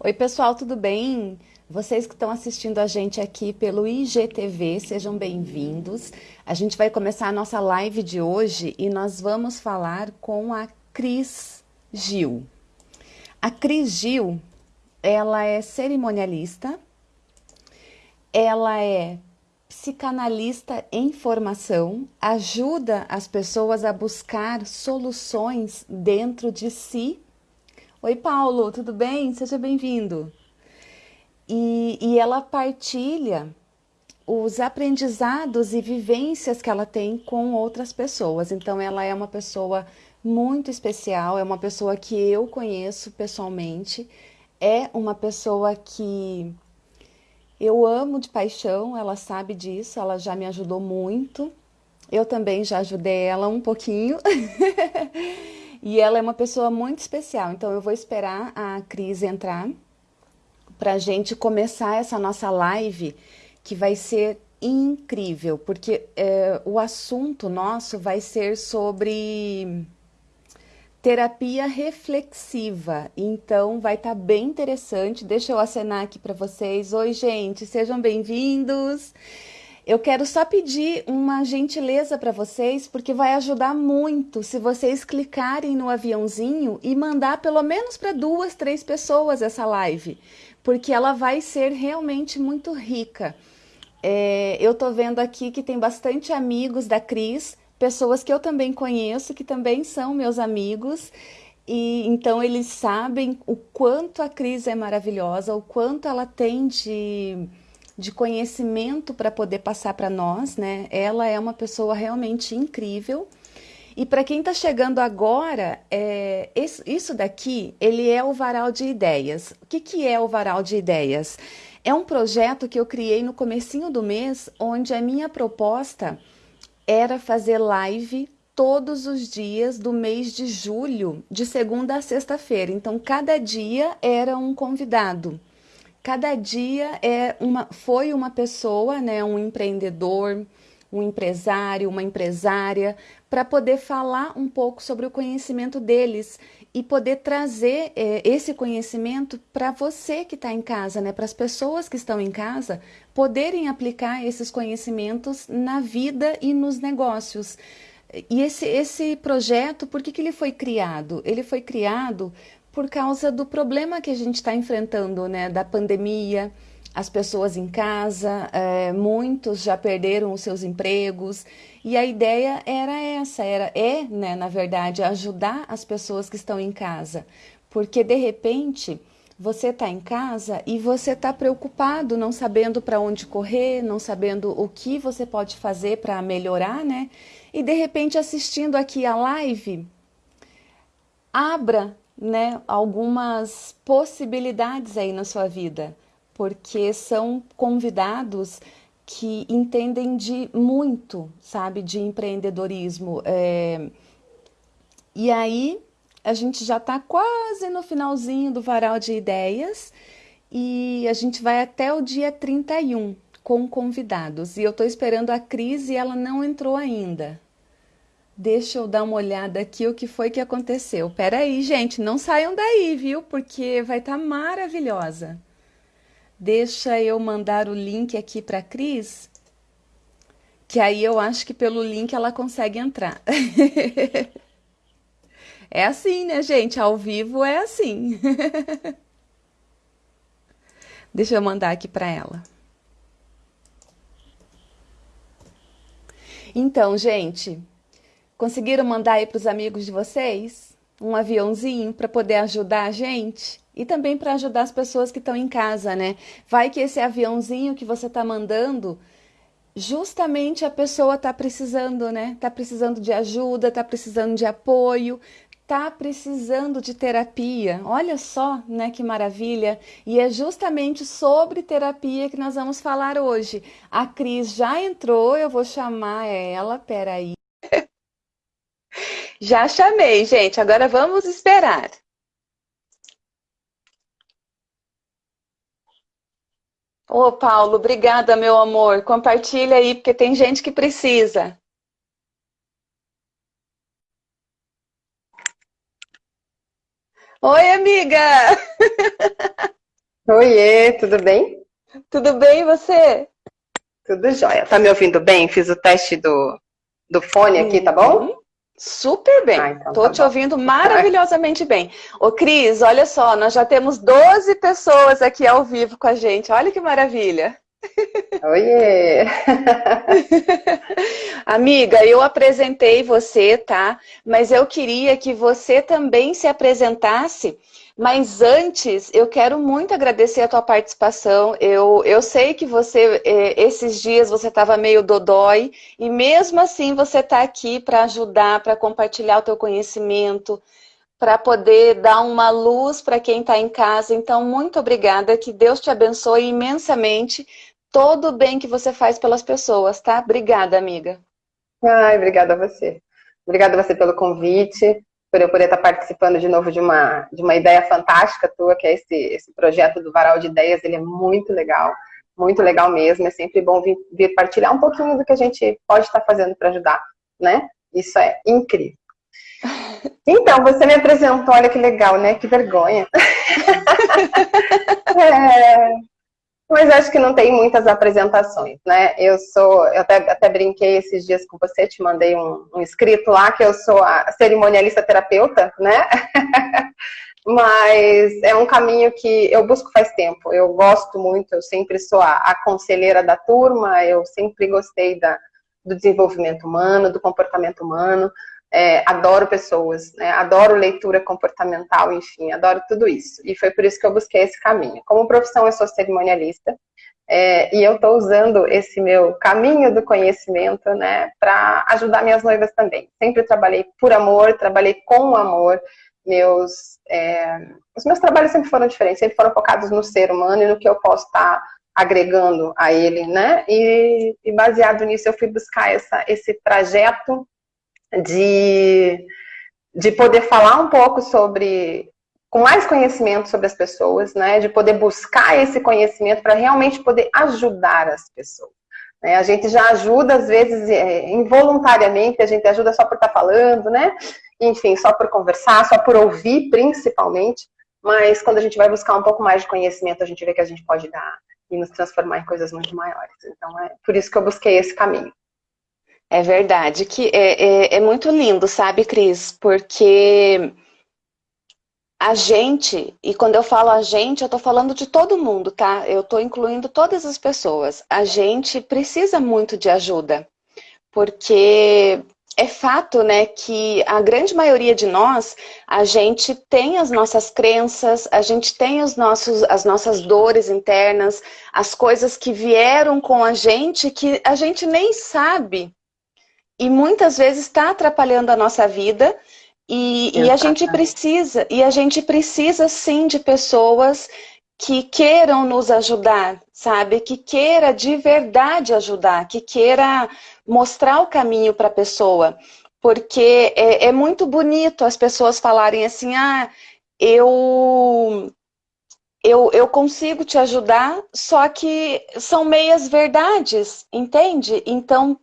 Oi, pessoal, tudo bem? Vocês que estão assistindo a gente aqui pelo IGTV, sejam bem-vindos. A gente vai começar a nossa live de hoje e nós vamos falar com a Cris Gil. A Cris Gil, ela é cerimonialista, ela é psicanalista em formação, ajuda as pessoas a buscar soluções dentro de si. Oi, Paulo, tudo bem? Seja bem-vindo. E, e ela partilha os aprendizados e vivências que ela tem com outras pessoas. Então, ela é uma pessoa muito especial, é uma pessoa que eu conheço pessoalmente, é uma pessoa que eu amo de paixão, ela sabe disso, ela já me ajudou muito. Eu também já ajudei ela um pouquinho. e ela é uma pessoa muito especial, então eu vou esperar a Cris entrar para a gente começar essa nossa live, que vai ser incrível, porque é, o assunto nosso vai ser sobre terapia reflexiva. Então vai estar tá bem interessante. Deixa eu acenar aqui para vocês. Oi, gente, sejam bem-vindos. Eu quero só pedir uma gentileza para vocês, porque vai ajudar muito se vocês clicarem no aviãozinho e mandar pelo menos para duas, três pessoas essa live, porque ela vai ser realmente muito rica. É, eu tô vendo aqui que tem bastante amigos da Cris, pessoas que eu também conheço, que também são meus amigos, e então eles sabem o quanto a Cris é maravilhosa, o quanto ela tem de, de conhecimento para poder passar para nós, né? Ela é uma pessoa realmente incrível. E para quem está chegando agora, é, isso daqui, ele é o Varal de Ideias. O que, que é o Varal de Ideias? É um projeto que eu criei no comecinho do mês, onde a minha proposta era fazer live todos os dias do mês de julho, de segunda a sexta-feira. Então, cada dia era um convidado. Cada dia é uma, foi uma pessoa, né, um empreendedor, um empresário, uma empresária, para poder falar um pouco sobre o conhecimento deles e poder trazer é, esse conhecimento para você que está em casa, né? para as pessoas que estão em casa poderem aplicar esses conhecimentos na vida e nos negócios. E esse, esse projeto, por que, que ele foi criado? Ele foi criado por causa do problema que a gente está enfrentando, né? da pandemia, as pessoas em casa, é, muitos já perderam os seus empregos e a ideia era essa, era é, né, na verdade, ajudar as pessoas que estão em casa, porque de repente você está em casa e você está preocupado, não sabendo para onde correr, não sabendo o que você pode fazer para melhorar, né? E de repente assistindo aqui a live, abra, né, algumas possibilidades aí na sua vida porque são convidados que entendem de muito, sabe, de empreendedorismo. É... E aí a gente já está quase no finalzinho do varal de ideias e a gente vai até o dia 31 com convidados. E eu estou esperando a Cris e ela não entrou ainda. Deixa eu dar uma olhada aqui o que foi que aconteceu. Pera aí, gente, não saiam daí, viu? Porque vai estar tá maravilhosa. Deixa eu mandar o link aqui para Cris, que aí eu acho que pelo link ela consegue entrar. é assim, né, gente? Ao vivo é assim. Deixa eu mandar aqui para ela. Então, gente, conseguiram mandar aí para os amigos de vocês um aviãozinho para poder ajudar a gente? e também para ajudar as pessoas que estão em casa, né? Vai que esse aviãozinho que você está mandando, justamente a pessoa está precisando, né? Está precisando de ajuda, está precisando de apoio, está precisando de terapia. Olha só, né, que maravilha! E é justamente sobre terapia que nós vamos falar hoje. A Cris já entrou, eu vou chamar ela, peraí. Já chamei, gente, agora vamos esperar. Ô, Paulo, obrigada, meu amor. Compartilha aí, porque tem gente que precisa. Oi, amiga! Oiê, tudo bem? Tudo bem, e você? Tudo jóia. Tá me ouvindo bem? Fiz o teste do, do fone aqui, tá bom? Uhum. Super bem. Ah, então Tô tá te bom. ouvindo maravilhosamente bem. Ô, Cris, olha só, nós já temos 12 pessoas aqui ao vivo com a gente. Olha que maravilha. Oiê! Amiga, eu apresentei você, tá? Mas eu queria que você também se apresentasse. Mas antes, eu quero muito agradecer a tua participação. Eu, eu sei que você, é, esses dias, você estava meio dodói. E mesmo assim, você está aqui para ajudar, para compartilhar o teu conhecimento, para poder dar uma luz para quem está em casa. Então, muito obrigada. Que Deus te abençoe imensamente todo o bem que você faz pelas pessoas, tá? Obrigada, amiga. Ai, obrigada a você. Obrigada a você pelo convite, por eu poder estar participando de novo de uma, de uma ideia fantástica tua, que é esse, esse projeto do Varal de Ideias. Ele é muito legal, muito legal mesmo. É sempre bom vir, vir partilhar um pouquinho do que a gente pode estar fazendo para ajudar, né? Isso é incrível. Então, você me apresentou, olha que legal, né? Que vergonha. é, mas acho que não tem muitas apresentações, né? Eu sou, eu até, até brinquei esses dias com você, te mandei um, um escrito lá que eu sou a cerimonialista terapeuta, né? Mas é um caminho que eu busco faz tempo. Eu gosto muito, eu sempre sou a, a conselheira da turma, eu sempre gostei da, do desenvolvimento humano, do comportamento humano é, adoro pessoas, né? adoro leitura comportamental, enfim, adoro tudo isso. E foi por isso que eu busquei esse caminho. Como profissão, eu sou cerimonialista, é, e eu estou usando esse meu caminho do conhecimento né, para ajudar minhas noivas também. Sempre trabalhei por amor, trabalhei com amor. Meus, é, os meus trabalhos sempre foram diferentes, sempre foram focados no ser humano e no que eu posso estar tá agregando a ele, né? E, e baseado nisso eu fui buscar essa, esse trajeto de, de poder falar um pouco sobre, com mais conhecimento sobre as pessoas, né, de poder buscar esse conhecimento para realmente poder ajudar as pessoas. Né? A gente já ajuda, às vezes, é, involuntariamente, a gente ajuda só por estar tá falando, né? Enfim, só por conversar, só por ouvir, principalmente. Mas quando a gente vai buscar um pouco mais de conhecimento, a gente vê que a gente pode dar e nos transformar em coisas muito maiores. Então, é por isso que eu busquei esse caminho. É verdade, que é, é, é muito lindo, sabe, Cris? Porque a gente, e quando eu falo a gente, eu estou falando de todo mundo, tá? Eu estou incluindo todas as pessoas. A gente precisa muito de ajuda, porque é fato, né, que a grande maioria de nós, a gente tem as nossas crenças, a gente tem os nossos, as nossas dores internas, as coisas que vieram com a gente que a gente nem sabe e muitas vezes está atrapalhando a nossa vida e, e, a gente precisa, e a gente precisa sim de pessoas que queiram nos ajudar, sabe? Que queira de verdade ajudar, que queira mostrar o caminho para a pessoa. Porque é, é muito bonito as pessoas falarem assim, ah, eu eu, eu consigo te ajudar, só que são meias verdades, entende? Então,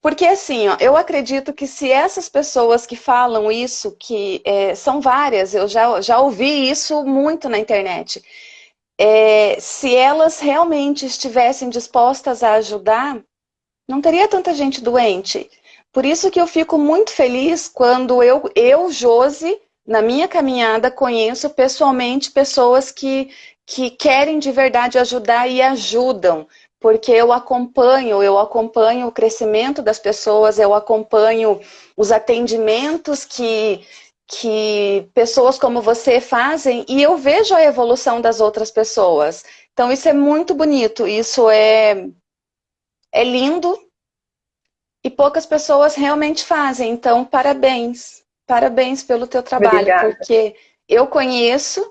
porque assim, ó, eu acredito que se essas pessoas que falam isso, que é, são várias, eu já, já ouvi isso muito na internet, é, se elas realmente estivessem dispostas a ajudar, não teria tanta gente doente. Por isso que eu fico muito feliz quando eu, eu Josi, na minha caminhada, conheço pessoalmente pessoas que, que querem de verdade ajudar e ajudam, porque eu acompanho, eu acompanho o crescimento das pessoas, eu acompanho os atendimentos que, que pessoas como você fazem e eu vejo a evolução das outras pessoas. Então isso é muito bonito, isso é, é lindo e poucas pessoas realmente fazem. Então, parabéns. Parabéns pelo teu trabalho, Obrigada. porque eu conheço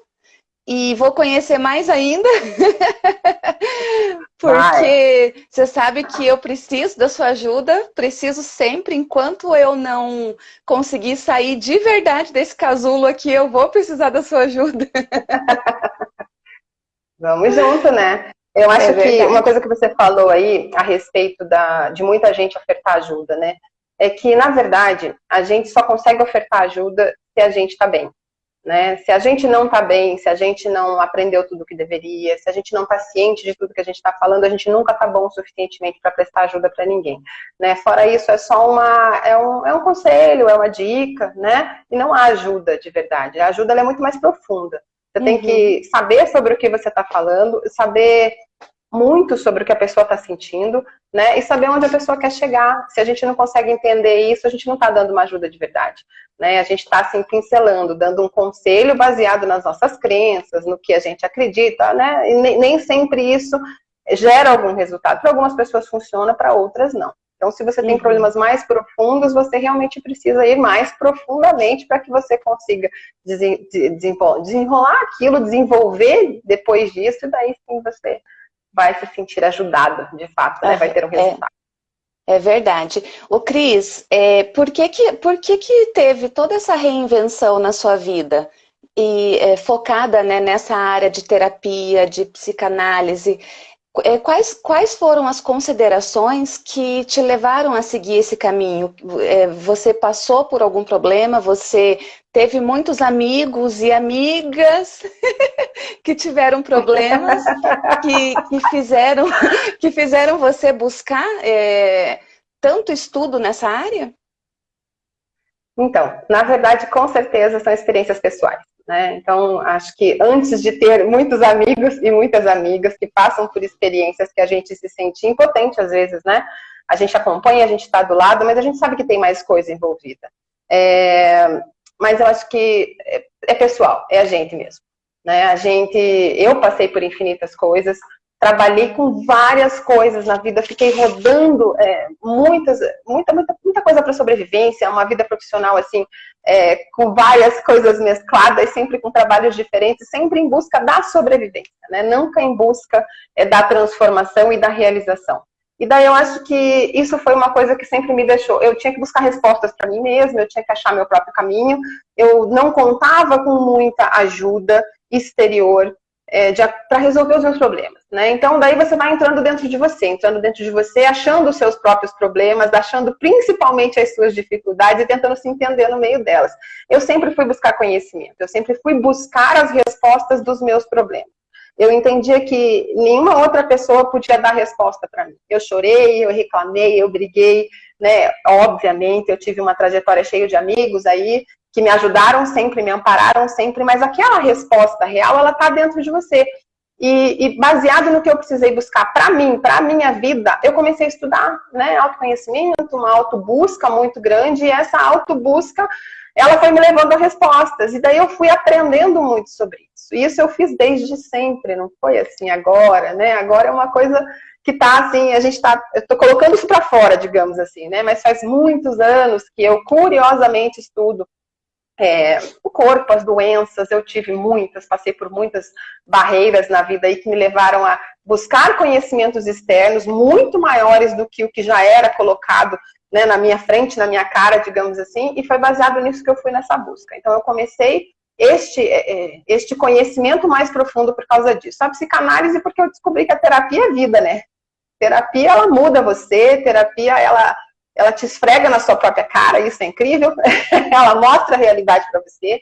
e vou conhecer mais ainda, porque Vai. você sabe que eu preciso da sua ajuda, preciso sempre, enquanto eu não conseguir sair de verdade desse casulo aqui, eu vou precisar da sua ajuda. Vamos junto, né? Eu acho é que uma coisa que você falou aí a respeito da, de muita gente ofertar ajuda, né? É que, na verdade, a gente só consegue ofertar ajuda se a gente está bem. Né? Se a gente não está bem, se a gente não aprendeu tudo o que deveria, se a gente não está ciente de tudo que a gente está falando, a gente nunca está bom o suficientemente para prestar ajuda para ninguém. Né? Fora isso, é só uma, é um, é um conselho, é uma dica, né? E não há ajuda de verdade. A ajuda é muito mais profunda. Você uhum. tem que uhum. saber sobre o que você está falando, saber muito sobre o que a pessoa está sentindo, né? E saber onde a pessoa quer chegar. Se a gente não consegue entender isso, a gente não está dando uma ajuda de verdade. Né? A gente está assim pincelando, dando um conselho baseado nas nossas crenças, no que a gente acredita, né? E nem sempre isso gera algum resultado. Para algumas pessoas funciona, para outras não. Então, se você tem uhum. problemas mais profundos, você realmente precisa ir mais profundamente para que você consiga desenrolar aquilo, desenvolver depois disso, e daí sim você vai se sentir ajudado, de fato, né? vai ter um é. resultado. É, é verdade. O Cris, é, por, que, que, por que, que teve toda essa reinvenção na sua vida? E é, focada né, nessa área de terapia, de psicanálise, é, quais, quais foram as considerações que te levaram a seguir esse caminho? É, você passou por algum problema? Você teve muitos amigos e amigas que tiveram problemas, que, que, fizeram, que fizeram você buscar é, tanto estudo nessa área? Então, na verdade, com certeza são experiências pessoais. Né? Então, acho que antes de ter muitos amigos e muitas amigas que passam por experiências que a gente se sente impotente às vezes, né? A gente acompanha, a gente está do lado, mas a gente sabe que tem mais coisa envolvida. É... Mas eu acho que é, é pessoal, é a gente mesmo. Né? A gente, eu passei por infinitas coisas, trabalhei com várias coisas na vida, fiquei rodando é, muitas, muita, muita, muita coisa para sobrevivência, uma vida profissional assim, é, com várias coisas mescladas, sempre com trabalhos diferentes, sempre em busca da sobrevivência, né? nunca em busca é, da transformação e da realização. E daí eu acho que isso foi uma coisa que sempre me deixou. Eu tinha que buscar respostas para mim mesma, eu tinha que achar meu próprio caminho. Eu não contava com muita ajuda exterior é, para resolver os meus problemas. Né? Então, daí você vai entrando dentro de você, entrando dentro de você, achando os seus próprios problemas, achando principalmente as suas dificuldades e tentando se entender no meio delas. Eu sempre fui buscar conhecimento, eu sempre fui buscar as respostas dos meus problemas. Eu entendia que nenhuma outra pessoa podia dar resposta para mim. Eu chorei, eu reclamei, eu briguei, né? Obviamente, eu tive uma trajetória cheia de amigos aí, que me ajudaram sempre, me ampararam sempre, mas aquela resposta real, ela está dentro de você. E, e, baseado no que eu precisei buscar para mim, para a minha vida, eu comecei a estudar, né, autoconhecimento, uma autobusca muito grande, e essa autobusca, ela foi me levando a respostas, e daí eu fui aprendendo muito sobre isso. E isso eu fiz desde sempre, não foi assim agora, né, agora é uma coisa que tá assim, a gente tá, eu tô colocando isso para fora, digamos assim, né, mas faz muitos anos que eu curiosamente estudo é, o corpo, as doenças, eu tive muitas, passei por muitas barreiras na vida aí que me levaram a buscar conhecimentos externos muito maiores do que o que já era colocado né, na minha frente, na minha cara, digamos assim, e foi baseado nisso que eu fui nessa busca. Então eu comecei este, é, é, este conhecimento mais profundo por causa disso. A psicanálise porque eu descobri que a terapia é vida, né? Terapia, ela muda você, terapia, ela ela te esfrega na sua própria cara, isso é incrível, ela mostra a realidade para você,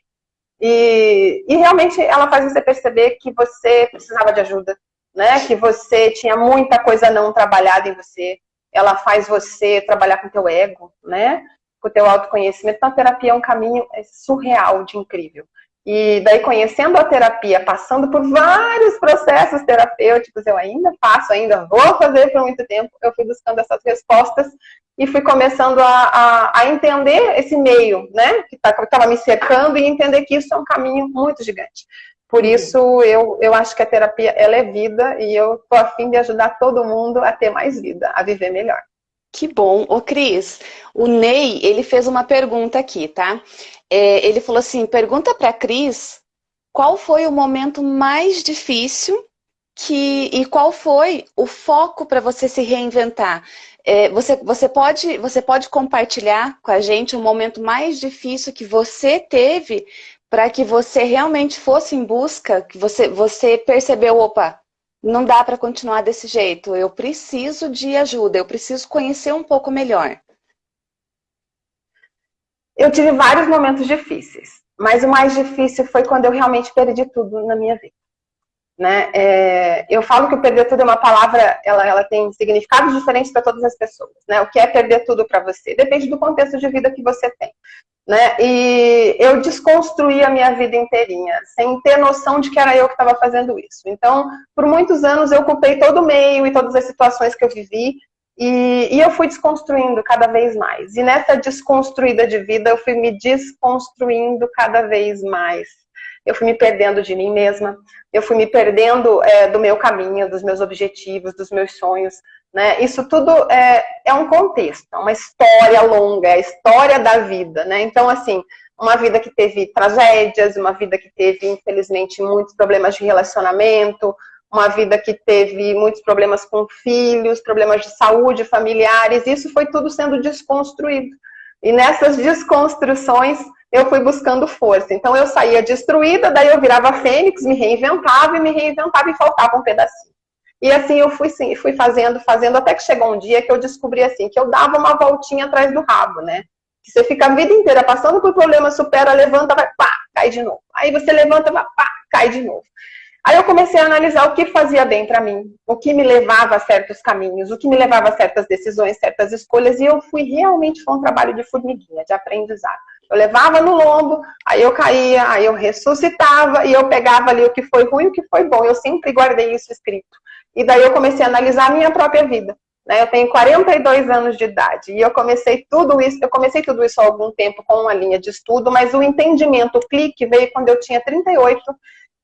e, e, realmente ela faz você perceber que você precisava de ajuda, né? que você tinha muita coisa não trabalhada em você, ela faz você trabalhar com o teu ego, né? com o teu autoconhecimento, então a terapia é um caminho é surreal de incrível. E daí, conhecendo a terapia, passando por vários processos terapêuticos, eu ainda faço, ainda vou fazer por muito tempo, eu fui buscando essas respostas e fui começando a, a, a entender esse meio, né, que tá, estava me cercando e entender que isso é um caminho muito gigante. Por uhum. isso, eu, eu acho que a terapia, ela é vida e eu tô afim de ajudar todo mundo a ter mais vida, a viver melhor. Que bom. Ô, Cris, o Ney, ele fez uma pergunta aqui, tá? É, ele falou assim, pergunta para a Cris qual foi o momento mais difícil que, e qual foi o foco para você se reinventar. É, você, você, pode, você pode compartilhar com a gente o momento mais difícil que você teve para que você realmente fosse em busca, que você, você percebeu, opa, não dá para continuar desse jeito, eu preciso de ajuda, eu preciso conhecer um pouco melhor. Eu tive vários momentos difíceis. mas o mais difícil foi quando eu realmente perdi tudo na minha vida. Né? É, eu falo que o perder tudo é uma palavra, ela, ela tem significados diferentes para todas as pessoas. Né? O que é perder tudo para você? Depende do contexto de vida que você tem. Né? E eu desconstruí a minha vida inteirinha, sem ter noção de que era eu que estava fazendo isso. Então, por muitos anos eu ocupei todo o meio e todas as situações que eu vivi, e, e eu fui desconstruindo cada vez mais. E nessa desconstruída de vida, eu fui me desconstruindo cada vez mais eu fui me perdendo de mim mesma, eu fui me perdendo é, do meu caminho, dos meus objetivos, dos meus sonhos. Né? Isso tudo é, é um contexto, é uma história longa, é a história da vida. Né? Então, assim, uma vida que teve tragédias, uma vida que teve, infelizmente, muitos problemas de relacionamento, uma vida que teve muitos problemas com filhos, problemas de saúde familiares, isso foi tudo sendo desconstruído. E nessas desconstruções, eu fui buscando força. Então eu saía destruída, daí eu virava fênix, me reinventava e me reinventava e faltava um pedacinho. E assim eu fui, sim, fui fazendo, fazendo, até que chegou um dia que eu descobri assim, que eu dava uma voltinha atrás do rabo, né? Que você fica a vida inteira passando por problema, supera, levanta, vai, pá, cai de novo. Aí você levanta, vai, pá, cai de novo. Aí eu comecei a analisar o que fazia bem para mim, o que me levava a certos caminhos, o que me levava a certas decisões, certas escolhas, e eu fui realmente, foi um trabalho de formiguinha, de aprendizado. Eu levava no lombo, aí eu caía, aí eu ressuscitava e eu pegava ali o que foi ruim e o que foi bom. Eu sempre guardei isso escrito. E daí eu comecei a analisar a minha própria vida. Né? Eu tenho 42 anos de idade e eu comecei tudo isso, eu comecei tudo isso há algum tempo com uma linha de estudo, mas o entendimento, o clique veio quando eu tinha 38,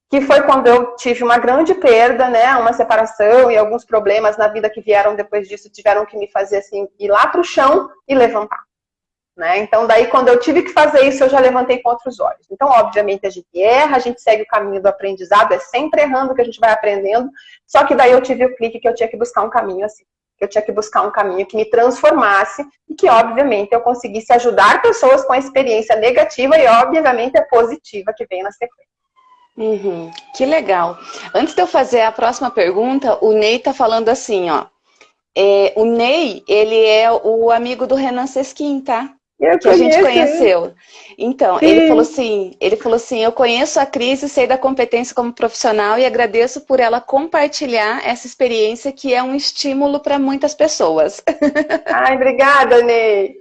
que foi quando eu tive uma grande perda, né, uma separação e alguns problemas na vida que vieram depois disso tiveram que me fazer assim ir lá para o chão e levantar. Né? Então, daí, quando eu tive que fazer isso, eu já levantei com outros olhos. Então, obviamente, a gente erra, a gente segue o caminho do aprendizado, é sempre errando que a gente vai aprendendo. Só que daí eu tive o clique que eu tinha que buscar um caminho assim. Que eu tinha que buscar um caminho que me transformasse e que, obviamente, eu conseguisse ajudar pessoas com a experiência negativa e, obviamente, a positiva que vem na sequência. Uhum, que legal. Antes de eu fazer a próxima pergunta, o Ney tá falando assim, ó. É, o Ney, ele é o amigo do Renan Sesquim, tá? Eu que conheço. a gente conheceu. Então, Sim. ele falou assim, ele falou assim, eu conheço a Cris e sei da competência como profissional e agradeço por ela compartilhar essa experiência que é um estímulo para muitas pessoas. Ai, obrigada, Ney.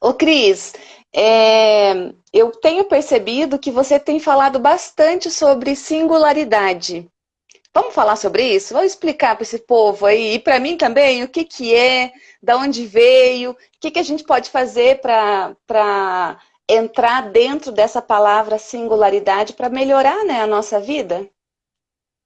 Ô, Cris, é, eu tenho percebido que você tem falado bastante sobre singularidade. Vamos falar sobre isso? Vamos explicar para esse povo aí, e para mim também, o que, que é, da onde veio, o que, que a gente pode fazer para entrar dentro dessa palavra singularidade para melhorar né, a nossa vida?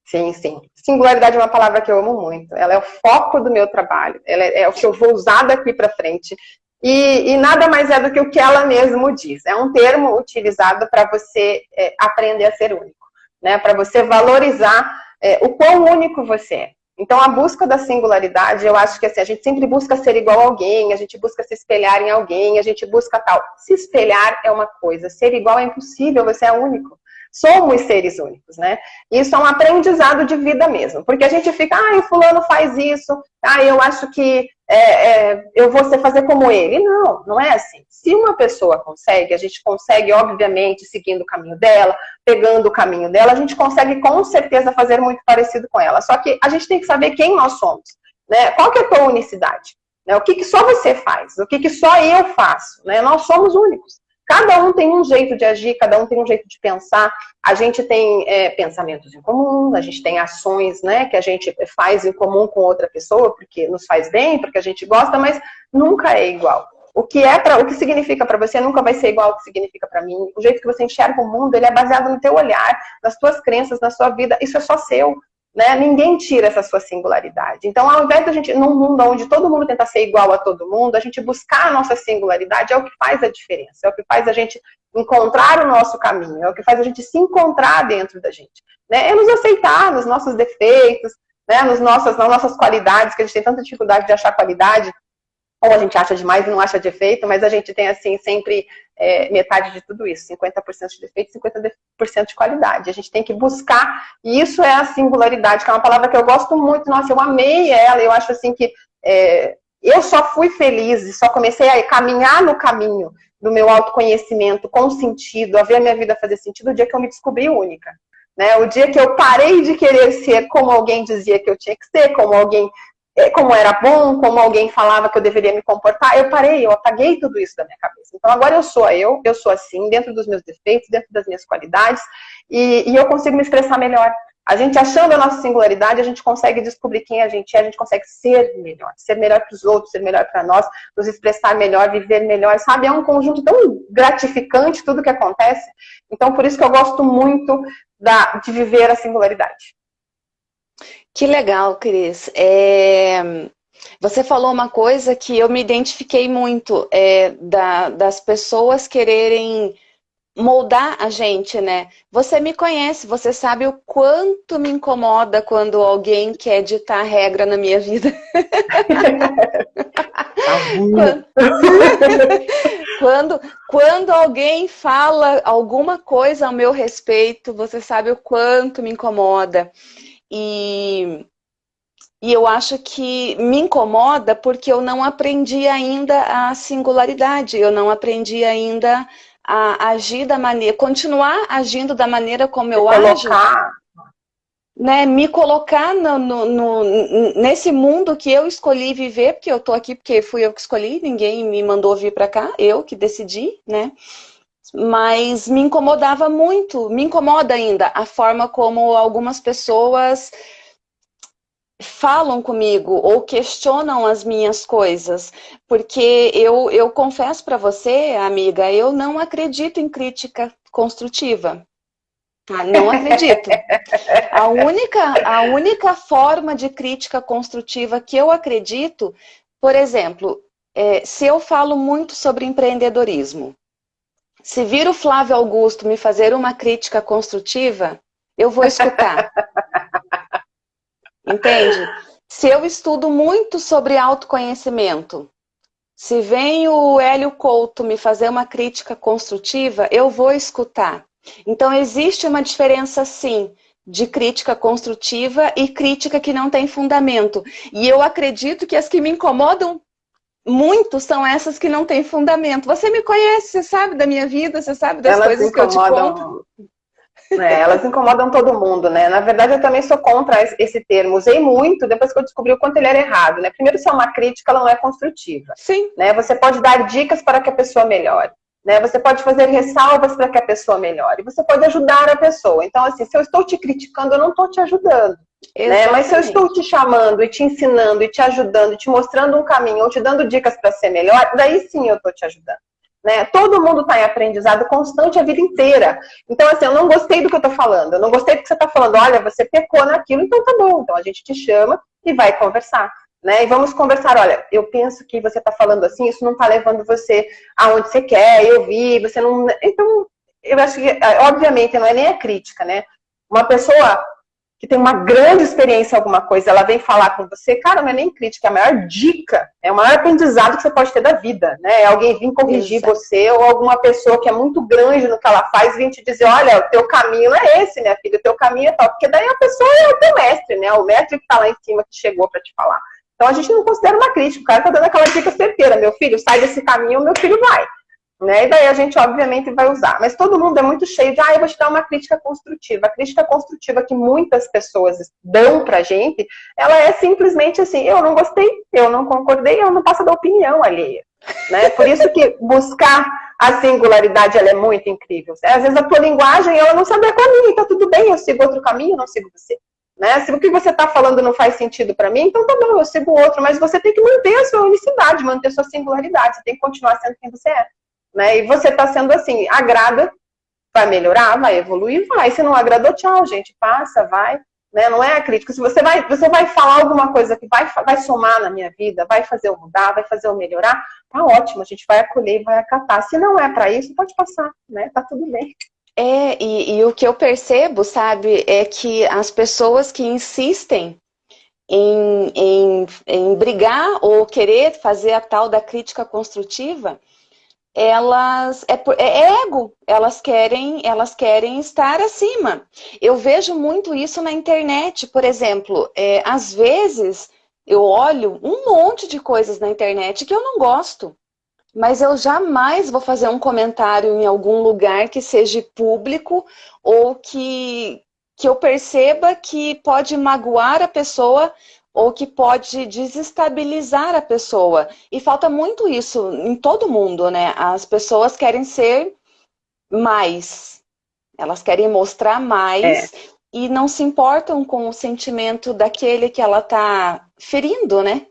Sim, sim. Singularidade é uma palavra que eu amo muito. Ela é o foco do meu trabalho. Ela é, é o que eu vou usar daqui para frente. E, e, nada mais é do que o que ela mesmo diz. É um termo utilizado para você é, aprender a ser único, né? Para você valorizar é, o quão único você é. Então, a busca da singularidade, eu acho que assim, a gente sempre busca ser igual a alguém, a gente busca se espelhar em alguém, a gente busca tal. Se espelhar é uma coisa, ser igual é impossível, você é único. Somos seres únicos, né? Isso é um aprendizado de vida mesmo, porque a gente fica, ah, o fulano faz isso, ah, eu acho que é, é, eu vou fazer como ele. Não, não é assim. Se uma pessoa consegue, a gente consegue, obviamente, seguindo o caminho dela, pegando o caminho dela, a gente consegue com certeza fazer muito parecido com ela. Só que a gente tem que saber quem nós somos, né? Qual que é a tua unicidade? Né? O que, que só você faz? O que, que só eu faço? Né? Nós somos únicos. Cada um tem um jeito de agir, cada um tem um jeito de pensar. A gente tem é, pensamentos em comum, a gente tem ações né, que a gente faz em comum com outra pessoa, porque nos faz bem, porque a gente gosta, mas nunca é igual. O que é para o que significa para você nunca vai ser igual ao que significa para mim. O jeito que você enxerga o mundo, ele é baseado no teu olhar, nas tuas crenças, na sua vida. Isso é só seu. Né? Ninguém tira essa sua singularidade. Então, ao invés da gente, num mundo onde todo mundo tenta ser igual a todo mundo, a gente buscar a nossa singularidade é o que faz a diferença, é o que faz a gente encontrar o nosso caminho, é o que faz a gente se encontrar dentro da gente. Né? É nos aceitar nos nossos defeitos, né? Nos nossas, nas nossas qualidades, que a gente tem tanta dificuldade de achar qualidade, ou a gente acha demais e não acha defeito, mas a gente tem, assim, sempre é, metade de tudo isso, 50% de defeito e 50% de qualidade. A gente tem que buscar, e isso é a singularidade, que é uma palavra que eu gosto muito, nossa, eu amei ela, eu acho assim que é, eu só fui feliz e só comecei a caminhar no caminho do meu autoconhecimento com sentido, a ver a minha vida fazer sentido, o dia que eu me descobri única. Né? O dia que eu parei de querer ser como alguém dizia que eu tinha que ser, como alguém como era bom, como alguém falava que eu deveria me comportar, eu parei, eu apaguei tudo isso da minha cabeça. Então agora eu sou eu, eu sou assim, dentro dos meus defeitos, dentro das minhas qualidades, e, e eu consigo me expressar melhor. A gente achando a nossa singularidade, a gente consegue descobrir quem a gente é, a gente consegue ser melhor, ser melhor para os outros, ser melhor para nós, nos expressar melhor, viver melhor, sabe? É um conjunto tão gratificante tudo que acontece. Então, por isso que eu gosto muito da, de viver a singularidade. Que legal, Cris. É... Você falou uma coisa que eu me identifiquei muito, é, da, das pessoas quererem moldar a gente, né? Você me conhece, você sabe o quanto me incomoda quando alguém quer ditar regra na minha vida. quando, quando, quando alguém fala alguma coisa ao meu respeito, você sabe o quanto me incomoda. E, e eu acho que me incomoda porque eu não aprendi ainda a singularidade, eu não aprendi ainda a agir da maneira, continuar agindo da maneira como eu ajo. Né, me colocar no, no, no, nesse mundo que eu escolhi viver, porque eu tô aqui porque fui eu que escolhi, ninguém me mandou vir para cá, eu que decidi, né? Mas me incomodava muito, me incomoda ainda a forma como algumas pessoas falam comigo ou questionam as minhas coisas, porque eu, eu confesso para você, amiga, eu não acredito em crítica construtiva. Tá? Não acredito. A única, a única forma de crítica construtiva que eu acredito, por exemplo, é, se eu falo muito sobre empreendedorismo, se vir o Flávio Augusto me fazer uma crítica construtiva, eu vou escutar. Entende? Se eu estudo muito sobre autoconhecimento, se vem o Hélio Couto me fazer uma crítica construtiva, eu vou escutar. Então existe uma diferença sim de crítica construtiva e crítica que não tem fundamento. E eu acredito que as que me incomodam muito são essas que não têm fundamento. Você me conhece, você sabe da minha vida, você sabe das Elas coisas que eu te conto. É, elas incomodam todo mundo, né? Na verdade, eu também sou contra esse termo. Usei muito depois que eu descobri o quanto ele era errado, né? Primeiro, se é uma crítica, ela não é construtiva. Sim. Né? Você pode dar dicas para que a pessoa melhore. Né? Você pode fazer ressalvas para que a pessoa melhore. Você pode ajudar a pessoa. Então, assim, se eu estou te criticando, eu não estou te ajudando. Né? Mas se eu estou te chamando e te ensinando e te ajudando, e te mostrando um caminho, ou te dando dicas para ser melhor, daí sim eu estou te ajudando. Né? Todo mundo está em aprendizado constante a vida inteira. Então, assim, eu não gostei do que eu estou falando, eu não gostei do que você está falando. Olha, você pecou naquilo, então tá bom. Então a gente te chama e vai conversar. Né? E vamos conversar, olha, eu penso que você está falando assim, isso não está levando você aonde você quer, eu vi, você não... Então, eu acho que, obviamente, não é nem a crítica, né? Uma pessoa que tem uma grande experiência em alguma coisa, ela vem falar com você, cara, não é nem crítica, é a maior dica, é o maior aprendizado que você pode ter da vida, né? É alguém vir corrigir Isso. você, ou alguma pessoa que é muito grande no que ela faz, vir te dizer, olha, o teu caminho é esse, minha filha, o teu caminho é tal, porque daí a pessoa é o teu mestre, né? O mestre que tá lá em cima, que chegou para te falar. Então a gente não considera uma crítica, o cara tá dando aquela dica certeira, meu filho, sai desse caminho, meu filho vai. Né? E daí a gente, obviamente, vai usar. Mas todo mundo é muito cheio de, ah, eu vou te dar uma crítica construtiva. A crítica construtiva que muitas pessoas dão pra gente, ela é simplesmente assim, eu não gostei, eu não concordei, eu não passo da opinião alheia. Né? Por isso que buscar a singularidade, ela é muito incrível. Às vezes a tua linguagem, ela não sabe a caminho, tá tudo bem, eu sigo outro caminho, não sigo você. Né? Se o que você está falando não faz sentido para mim, então tá bom, eu sigo outro, mas você tem que manter a sua unicidade, manter a sua singularidade, você tem que continuar sendo quem você é. Né? E você está sendo assim, agrada, vai melhorar, vai evoluir, vai. Se não agradou, tchau, gente, passa, vai. Né? Não é a crítica. Se você vai, você vai falar alguma coisa que vai, vai somar na minha vida, vai fazer eu mudar, vai fazer eu melhorar, tá ótimo, a gente vai acolher e vai acatar. Se não é para isso, pode passar, né? Tá tudo bem. É, e, e o que eu percebo, sabe, é que as pessoas que insistem em, em, em brigar ou querer fazer a tal da crítica construtiva, elas é, é, ego, elas querem, elas querem estar acima. Eu vejo muito isso na internet, por exemplo, é, às vezes eu olho um monte de coisas na internet que eu não gosto. mas eu jamais vou fazer um comentário em algum lugar que seja público ou que, que eu perceba que pode magoar a pessoa ou que pode desestabilizar a pessoa. E falta muito isso em todo mundo, né? As pessoas querem ser mais, elas querem mostrar mais é. e não se importam com o sentimento daquele que ela está ferindo, né?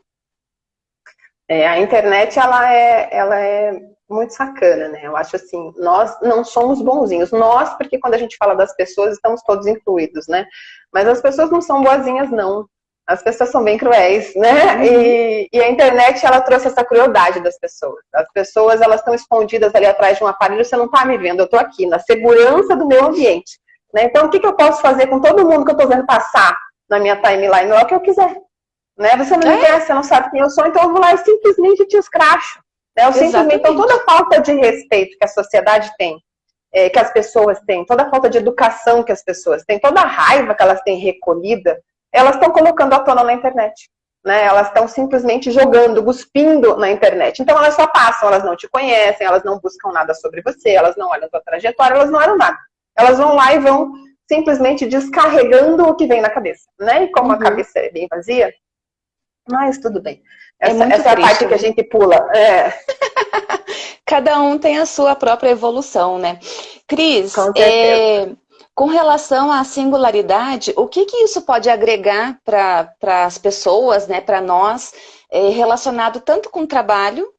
É, a internet, ela é, ela é muito sacana, né? Eu acho assim, nós não somos bonzinhos. Nós, porque quando a gente fala das pessoas, estamos todos incluídos, né? Mas as pessoas não são boazinhas, não. As pessoas são bem cruéis, né? Uhum. E, e, a internet, ela trouxe essa crueldade das pessoas. As pessoas, elas estão escondidas ali atrás de um aparelho, você não está me vendo, eu estou aqui, na segurança do meu ambiente. Né? Então, o que, que eu posso fazer com todo mundo que eu estou vendo passar na minha timeline? É o que eu quiser. Né? Você não me é. conhece, você não sabe quem eu sou, então eu vou lá e simplesmente te escracho. Né? Eu simplesmente, então, toda a falta de respeito que a sociedade tem, é, que as pessoas têm, toda a falta de educação que as pessoas têm, toda a raiva que elas têm recolhida, elas estão colocando à tona na internet. Né? Elas estão simplesmente jogando, cuspindo na internet. Então elas só passam, elas não te conhecem, elas não buscam nada sobre você, elas não olham a tua trajetória, elas não olham nada. Elas vão lá e vão simplesmente descarregando o que vem na cabeça. Né? E como uhum. a cabeça é bem vazia, mas tudo bem. É essa é, essa a parte que a gente pula. É. Cada um tem a sua própria evolução, né? Cris, é, com relação à singularidade, o que, que isso pode agregar para as pessoas, né, para nós, é, relacionado tanto com trabalho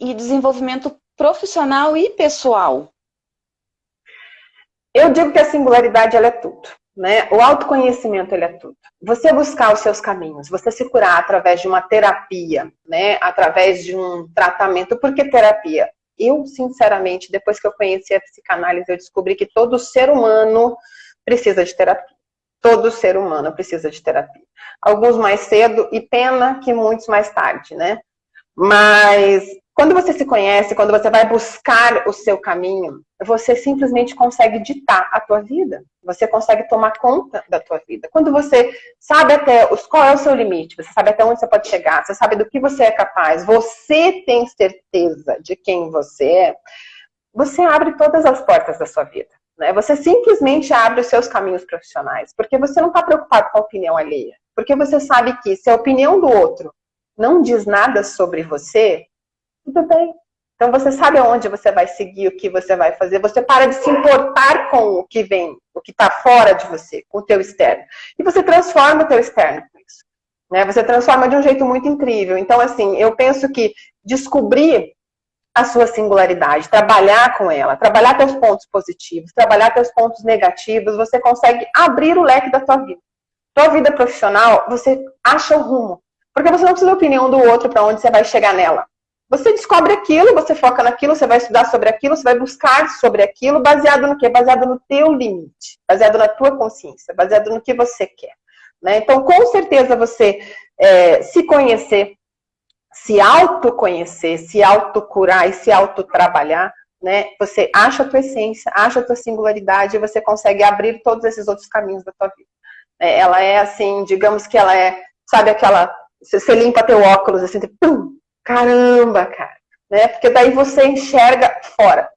e desenvolvimento profissional e pessoal? Eu digo que a singularidade ela é tudo. Né? O autoconhecimento ele é tudo. Você buscar os seus caminhos, você se curar através de uma terapia, né? através de um tratamento. Por que terapia? Eu, sinceramente, depois que eu conheci a psicanálise, eu descobri que todo ser humano precisa de terapia. Todo ser humano precisa de terapia. Alguns mais cedo e pena que muitos mais tarde, né? Mas quando você se conhece, quando você vai buscar o seu caminho, você simplesmente consegue ditar a tua vida. Você consegue tomar conta da tua vida. Quando você sabe até os, qual é o seu limite, você sabe até onde você pode chegar, você sabe do que você é capaz, você tem certeza de quem você é, você abre todas as portas da sua vida. Né? Você simplesmente abre os seus caminhos profissionais, porque você não está preocupado com a opinião alheia. Porque você sabe que se a opinião do outro não diz nada sobre você, tudo bem. Então você sabe aonde você vai seguir, o que você vai fazer. Você para de se importar com o que vem, o que está fora de você, com o teu externo. E você transforma o teu externo com isso. Né? Você transforma de um jeito muito incrível. Então, assim, eu penso que descobrir a sua singularidade, trabalhar com ela, trabalhar teus pontos positivos, trabalhar teus pontos negativos, você consegue abrir o leque da tua vida. Tua vida profissional, você acha o rumo. Porque você não precisa da opinião do outro para onde você vai chegar nela. Você descobre aquilo, você foca naquilo, você vai estudar sobre aquilo, você vai buscar sobre aquilo, baseado no quê? Baseado no teu limite, baseado na tua consciência, baseado no que você quer. Né? Então, com certeza, você é, se conhecer, se autoconhecer, se autocurar e se autotrabalhar, né? Você acha a tua essência, acha a tua singularidade e você consegue abrir todos esses outros caminhos da tua vida. É, ela é assim, digamos que ela é, sabe aquela, você limpa teu óculos assim, pum, caramba, cara, né? Porque daí você enxerga fora,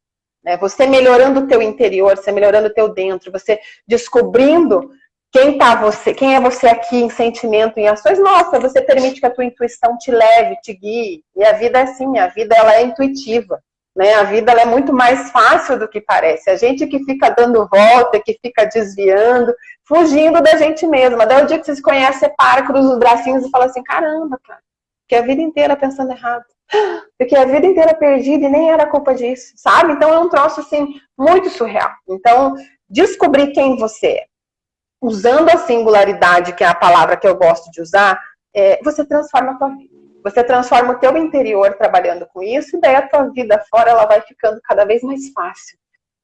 né? Você melhorando o teu interior, você melhorando o teu dentro, você descobrindo quem tá você, quem é você aqui em sentimento, em ações, nossa, você permite que a tua intuição te leve, te guie. E a vida é assim, a vida ela é intuitiva. Né? A vida é muito mais fácil do que parece. A gente que fica dando volta, que fica desviando, fugindo da gente mesma. Daí o dia que você se conhece, você para, cruza os bracinhos e fala assim, caramba, cara, Fiquei a vida inteira pensando errado. Fiquei a vida inteira perdida e nem era culpa disso, sabe? Então é um troço, assim, muito surreal. Então, descobrir quem você é. Usando a singularidade, que é a palavra que eu gosto de usar, é, você transforma a tua vida. Você transforma o teu interior trabalhando com isso, e daí a tua vida fora ela vai ficando cada vez mais fácil.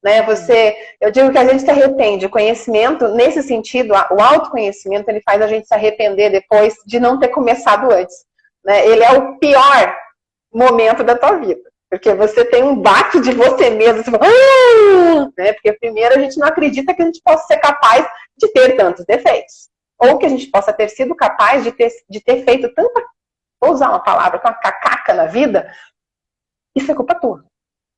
Né? Você, eu digo que a gente se arrepende. O conhecimento, nesse sentido, o autoconhecimento, ele faz a gente se arrepender depois de não ter começado antes. Né? Ele é o pior momento da tua vida. Porque você tem um baque de você mesmo. Você fala, ah! né? Porque primeiro a gente não acredita que a gente possa ser capaz de ter tantos defeitos. Ou que a gente possa ter sido capaz de ter, de ter feito tanta, vou usar uma palavra, uma cacaca na vida, isso é culpa tua.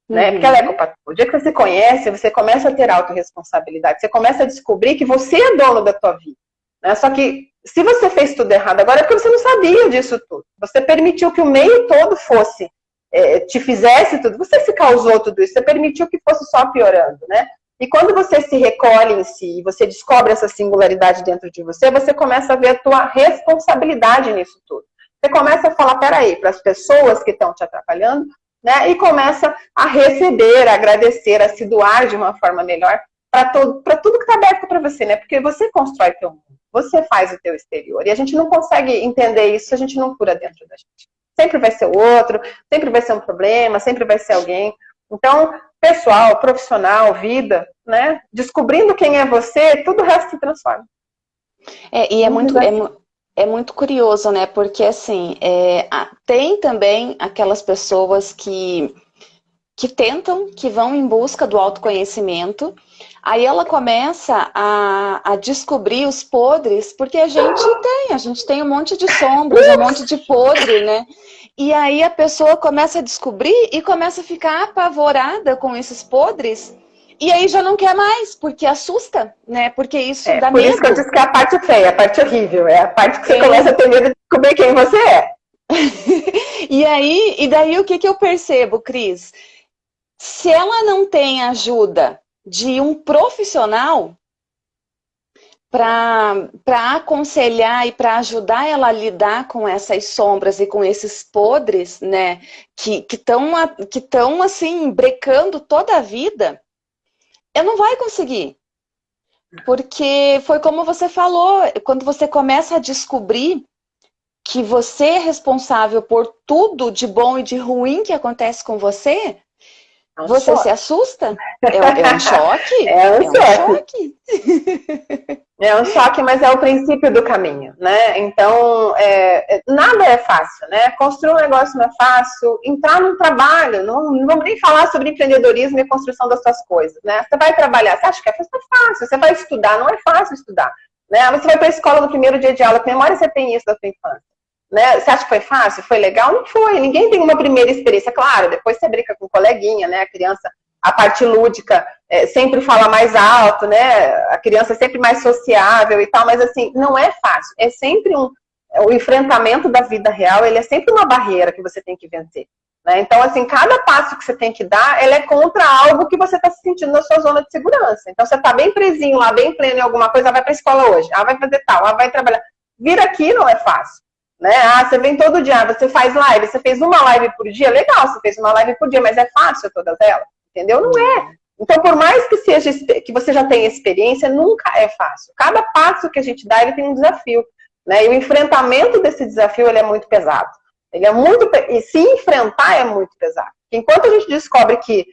Né? Porque ela é uhum. culpa tua. O dia que você se conhece, você começa a ter autorresponsabilidade, você começa a descobrir que você é dono da tua vida. Né? Só que se você fez tudo errado agora é porque você não sabia disso tudo. Você permitiu que o meio todo fosse, é, te fizesse tudo. Você se causou tudo isso, você permitiu que fosse só piorando, né? E quando você se recolhe em si, você descobre essa singularidade dentro de você, você começa a ver a tua responsabilidade nisso tudo. Você começa a falar, peraí, para as pessoas que estão te atrapalhando, né? E começa a receber, a agradecer, a se doar de uma forma melhor para tudo que aberto para você, né? Porque você constrói teu mundo, você faz o teu exterior. E a gente não consegue entender isso se a gente não cura dentro da gente. Sempre vai ser o outro, sempre vai ser um problema, sempre vai ser alguém. Então, pessoal, profissional, vida, né? Descobrindo quem é você, tudo o resto se transforma. É, e é muito, é, é, muito curioso, né? Porque, assim, é, tem também aquelas pessoas que, que tentam, que vão em busca do autoconhecimento, aí ela começa a, a descobrir os podres, porque a gente tem, a gente tem um monte de sombras, um monte de podre, né? E aí a pessoa começa a descobrir e começa a ficar apavorada com esses podres. E aí já não quer mais, porque assusta, né? Porque isso é, dá por medo. Por isso que eu disse que é a parte feia, a parte horrível. É a parte que você é. começa a ter medo de descobrir quem você é. e aí, e daí o que, que eu percebo, Cris? Se ela não tem ajuda de um profissional, para aconselhar e para ajudar ela a lidar com essas sombras e com esses podres, né, que estão que tão, assim, brecando toda a vida, eu não vai conseguir. Porque foi como você falou, quando você começa a descobrir que você é responsável por tudo de bom e de ruim que acontece com você, é um você choque. se assusta? É, é, um choque? É um, é um choque. choque. É um choque, mas é o princípio do caminho, né? Então, é, é, nada é fácil, né? Construir um negócio não é fácil, entrar num trabalho, não, não vamos nem falar sobre empreendedorismo e construção das suas coisas, né? Você vai trabalhar, você acha que é fácil, você vai estudar, não é fácil estudar, né? Você vai para a escola no primeiro dia de aula, que memória você tem isso da sua infância? Né? Você acha que foi fácil? Foi legal? Não foi. Ninguém tem uma primeira experiência. Claro, depois você brinca com um coleguinha, né? A criança a parte lúdica é, sempre fala mais alto, né? A criança é sempre mais sociável e tal, mas assim, não é fácil. É sempre um. O enfrentamento da vida real, ele é sempre uma barreira que você tem que vencer. Né? Então, assim, cada passo que você tem que dar, ele é contra algo que você está se sentindo na sua zona de segurança. Então, você está bem presinho lá, bem pleno em alguma coisa, ah, vai para a escola hoje, ah, vai fazer tal, ah, vai trabalhar. Vir aqui não é fácil. Né? Ah, você vem todo dia, ah, você faz live, você fez uma live por dia, legal, você fez uma live por dia, mas é fácil todas elas? entendeu? Não é. Então, por mais que seja que você já tenha experiência, nunca é fácil. Cada passo que a gente dá, ele tem um desafio. Né? E o enfrentamento desse desafio, ele é muito pesado. Ele é muito e se enfrentar é muito pesado. Enquanto a gente descobre que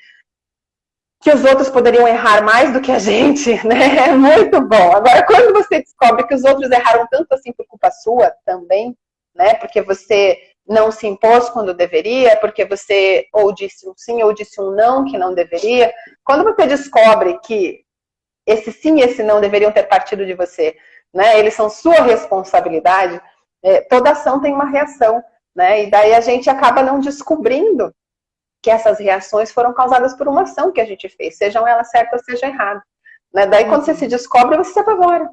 que os outros poderiam errar mais do que a gente, né? É muito bom. Agora, quando você descobre que os outros erraram tanto assim por culpa sua também, né? Porque você não se impôs quando deveria, porque você ou disse um sim ou disse um não que não deveria. Quando você descobre que esse sim e esse não deveriam ter partido de você, né? Eles são sua responsabilidade. É, toda ação tem uma reação, né? E daí a gente acaba não descobrindo que essas reações foram causadas por uma ação que a gente fez, sejam elas certas ou sejam erradas. Né? Daí quando você se descobre, você se apavora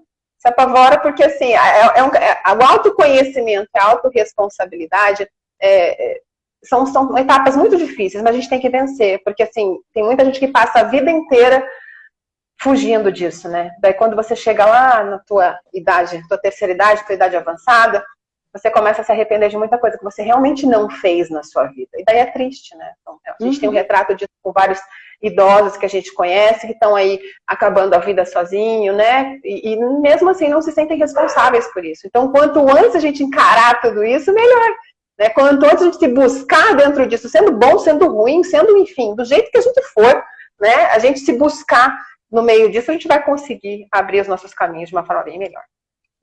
se apavora porque, assim, é, é um, é, o autoconhecimento, a autorresponsabilidade é, é, são, são etapas muito difíceis, mas a gente tem que vencer, porque, assim, tem muita gente que passa a vida inteira fugindo disso, né? Daí quando você chega lá na tua idade, tua terceira idade, tua idade avançada, você começa a se arrepender de muita coisa que você realmente não fez na sua vida. E daí é triste, né? Então, a gente uhum. tem um uhum. retrato disso com vários idosos que a gente conhece, que estão aí acabando a vida sozinho, né? E, e, mesmo assim não se sentem responsáveis por isso. Então, quanto antes a gente encarar tudo isso, melhor. Né? Quanto antes a gente se buscar dentro disso, sendo bom, sendo ruim, sendo, enfim, do jeito que a gente for, né? A gente se buscar no meio disso, a gente vai conseguir abrir os nossos caminhos de uma forma bem melhor.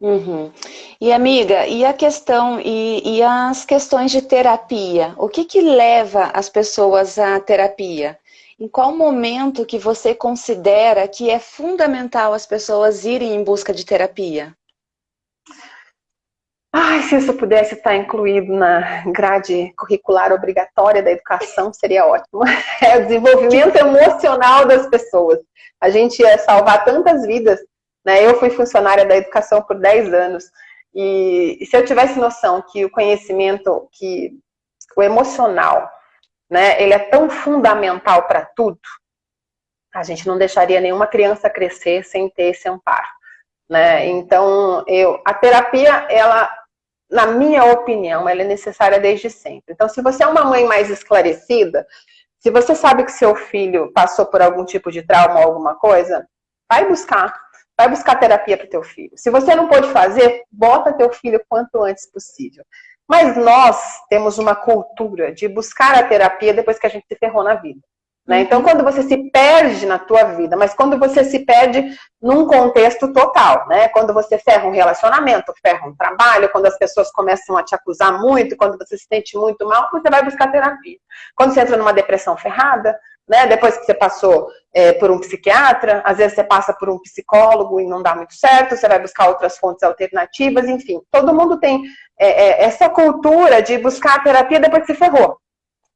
Uhum. E amiga, e a questão e, e, as questões de terapia? O que que leva as pessoas à terapia? Em qual momento que você considera que é fundamental as pessoas irem em busca de terapia? Ai, se isso pudesse estar incluído na grade curricular obrigatória da educação, seria ótimo. É o desenvolvimento emocional das pessoas. A gente ia salvar tantas vidas. Né? Eu fui funcionária da educação por 10 anos. E se eu tivesse noção que o conhecimento, que o emocional, né, ele é tão fundamental para tudo, a gente não deixaria nenhuma criança crescer sem ter esse amparo. Né? Então, eu, a terapia, ela na minha opinião, ela é necessária desde sempre. Então, se você é uma mãe mais esclarecida, se você sabe que seu filho passou por algum tipo de trauma ou alguma coisa, vai buscar. Vai buscar terapia para teu filho. Se você não pode fazer, bota teu filho quanto antes possível. Mas nós temos uma cultura de buscar a terapia depois que a gente se ferrou na vida. Né? Então, quando você se perde na tua vida, mas quando você se perde num contexto total, né? Quando você ferra um relacionamento, ferra um trabalho, quando as pessoas começam a te acusar muito, quando você se sente muito mal, você vai buscar terapia. Quando você entra numa depressão ferrada, né? Depois que você passou é, por um psiquiatra, às vezes você passa por um psicólogo e não dá muito certo, você vai buscar outras fontes alternativas, enfim. Todo mundo tem é, é, essa cultura de buscar a terapia depois que se ferrou.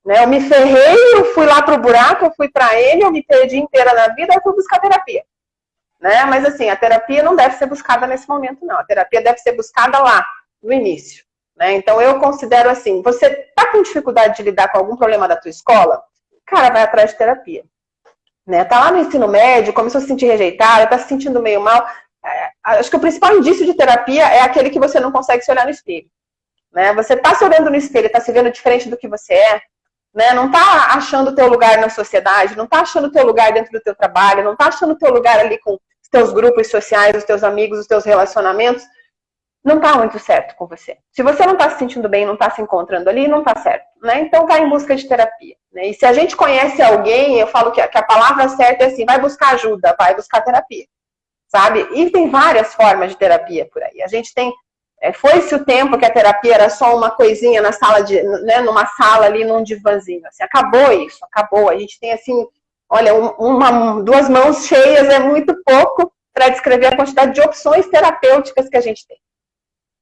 Né? Eu me ferrei, eu fui lá pro buraco, eu fui para ele, eu me perdi inteira na vida, eu fui buscar terapia. Né? Mas assim, a terapia não deve ser buscada nesse momento, não. A terapia deve ser buscada lá, no início. Né? Então eu considero assim, você tá com dificuldade de lidar com algum problema da tua escola? Cara, vai atrás de terapia. Né? Tá lá no ensino médio, começou a se sentir rejeitada, tá se sentindo meio mal. Acho que o principal indício de terapia é aquele que você não consegue se olhar no espelho. Né? Você tá se olhando no espelho, tá se vendo diferente do que você é, né? Não está achando o teu lugar na sociedade, não está achando o teu lugar dentro do teu trabalho, não está achando o teu lugar ali com os teus grupos sociais, os teus amigos, os teus relacionamentos, não está muito certo com você. Se você não está se sentindo bem, não está se encontrando ali, não está certo. Né? Então vai em busca de terapia. Né? E se a gente conhece alguém, eu falo que a palavra certa é assim, vai buscar ajuda, vai buscar terapia. Sabe? E tem várias formas de terapia por aí. A gente tem é, Foi-se o tempo que a terapia era só uma coisinha na sala de, né, numa sala ali, num divãzinho. Assim, acabou isso, acabou. A gente tem assim, olha, uma, duas mãos cheias é muito pouco para descrever a quantidade de opções terapêuticas que a gente tem.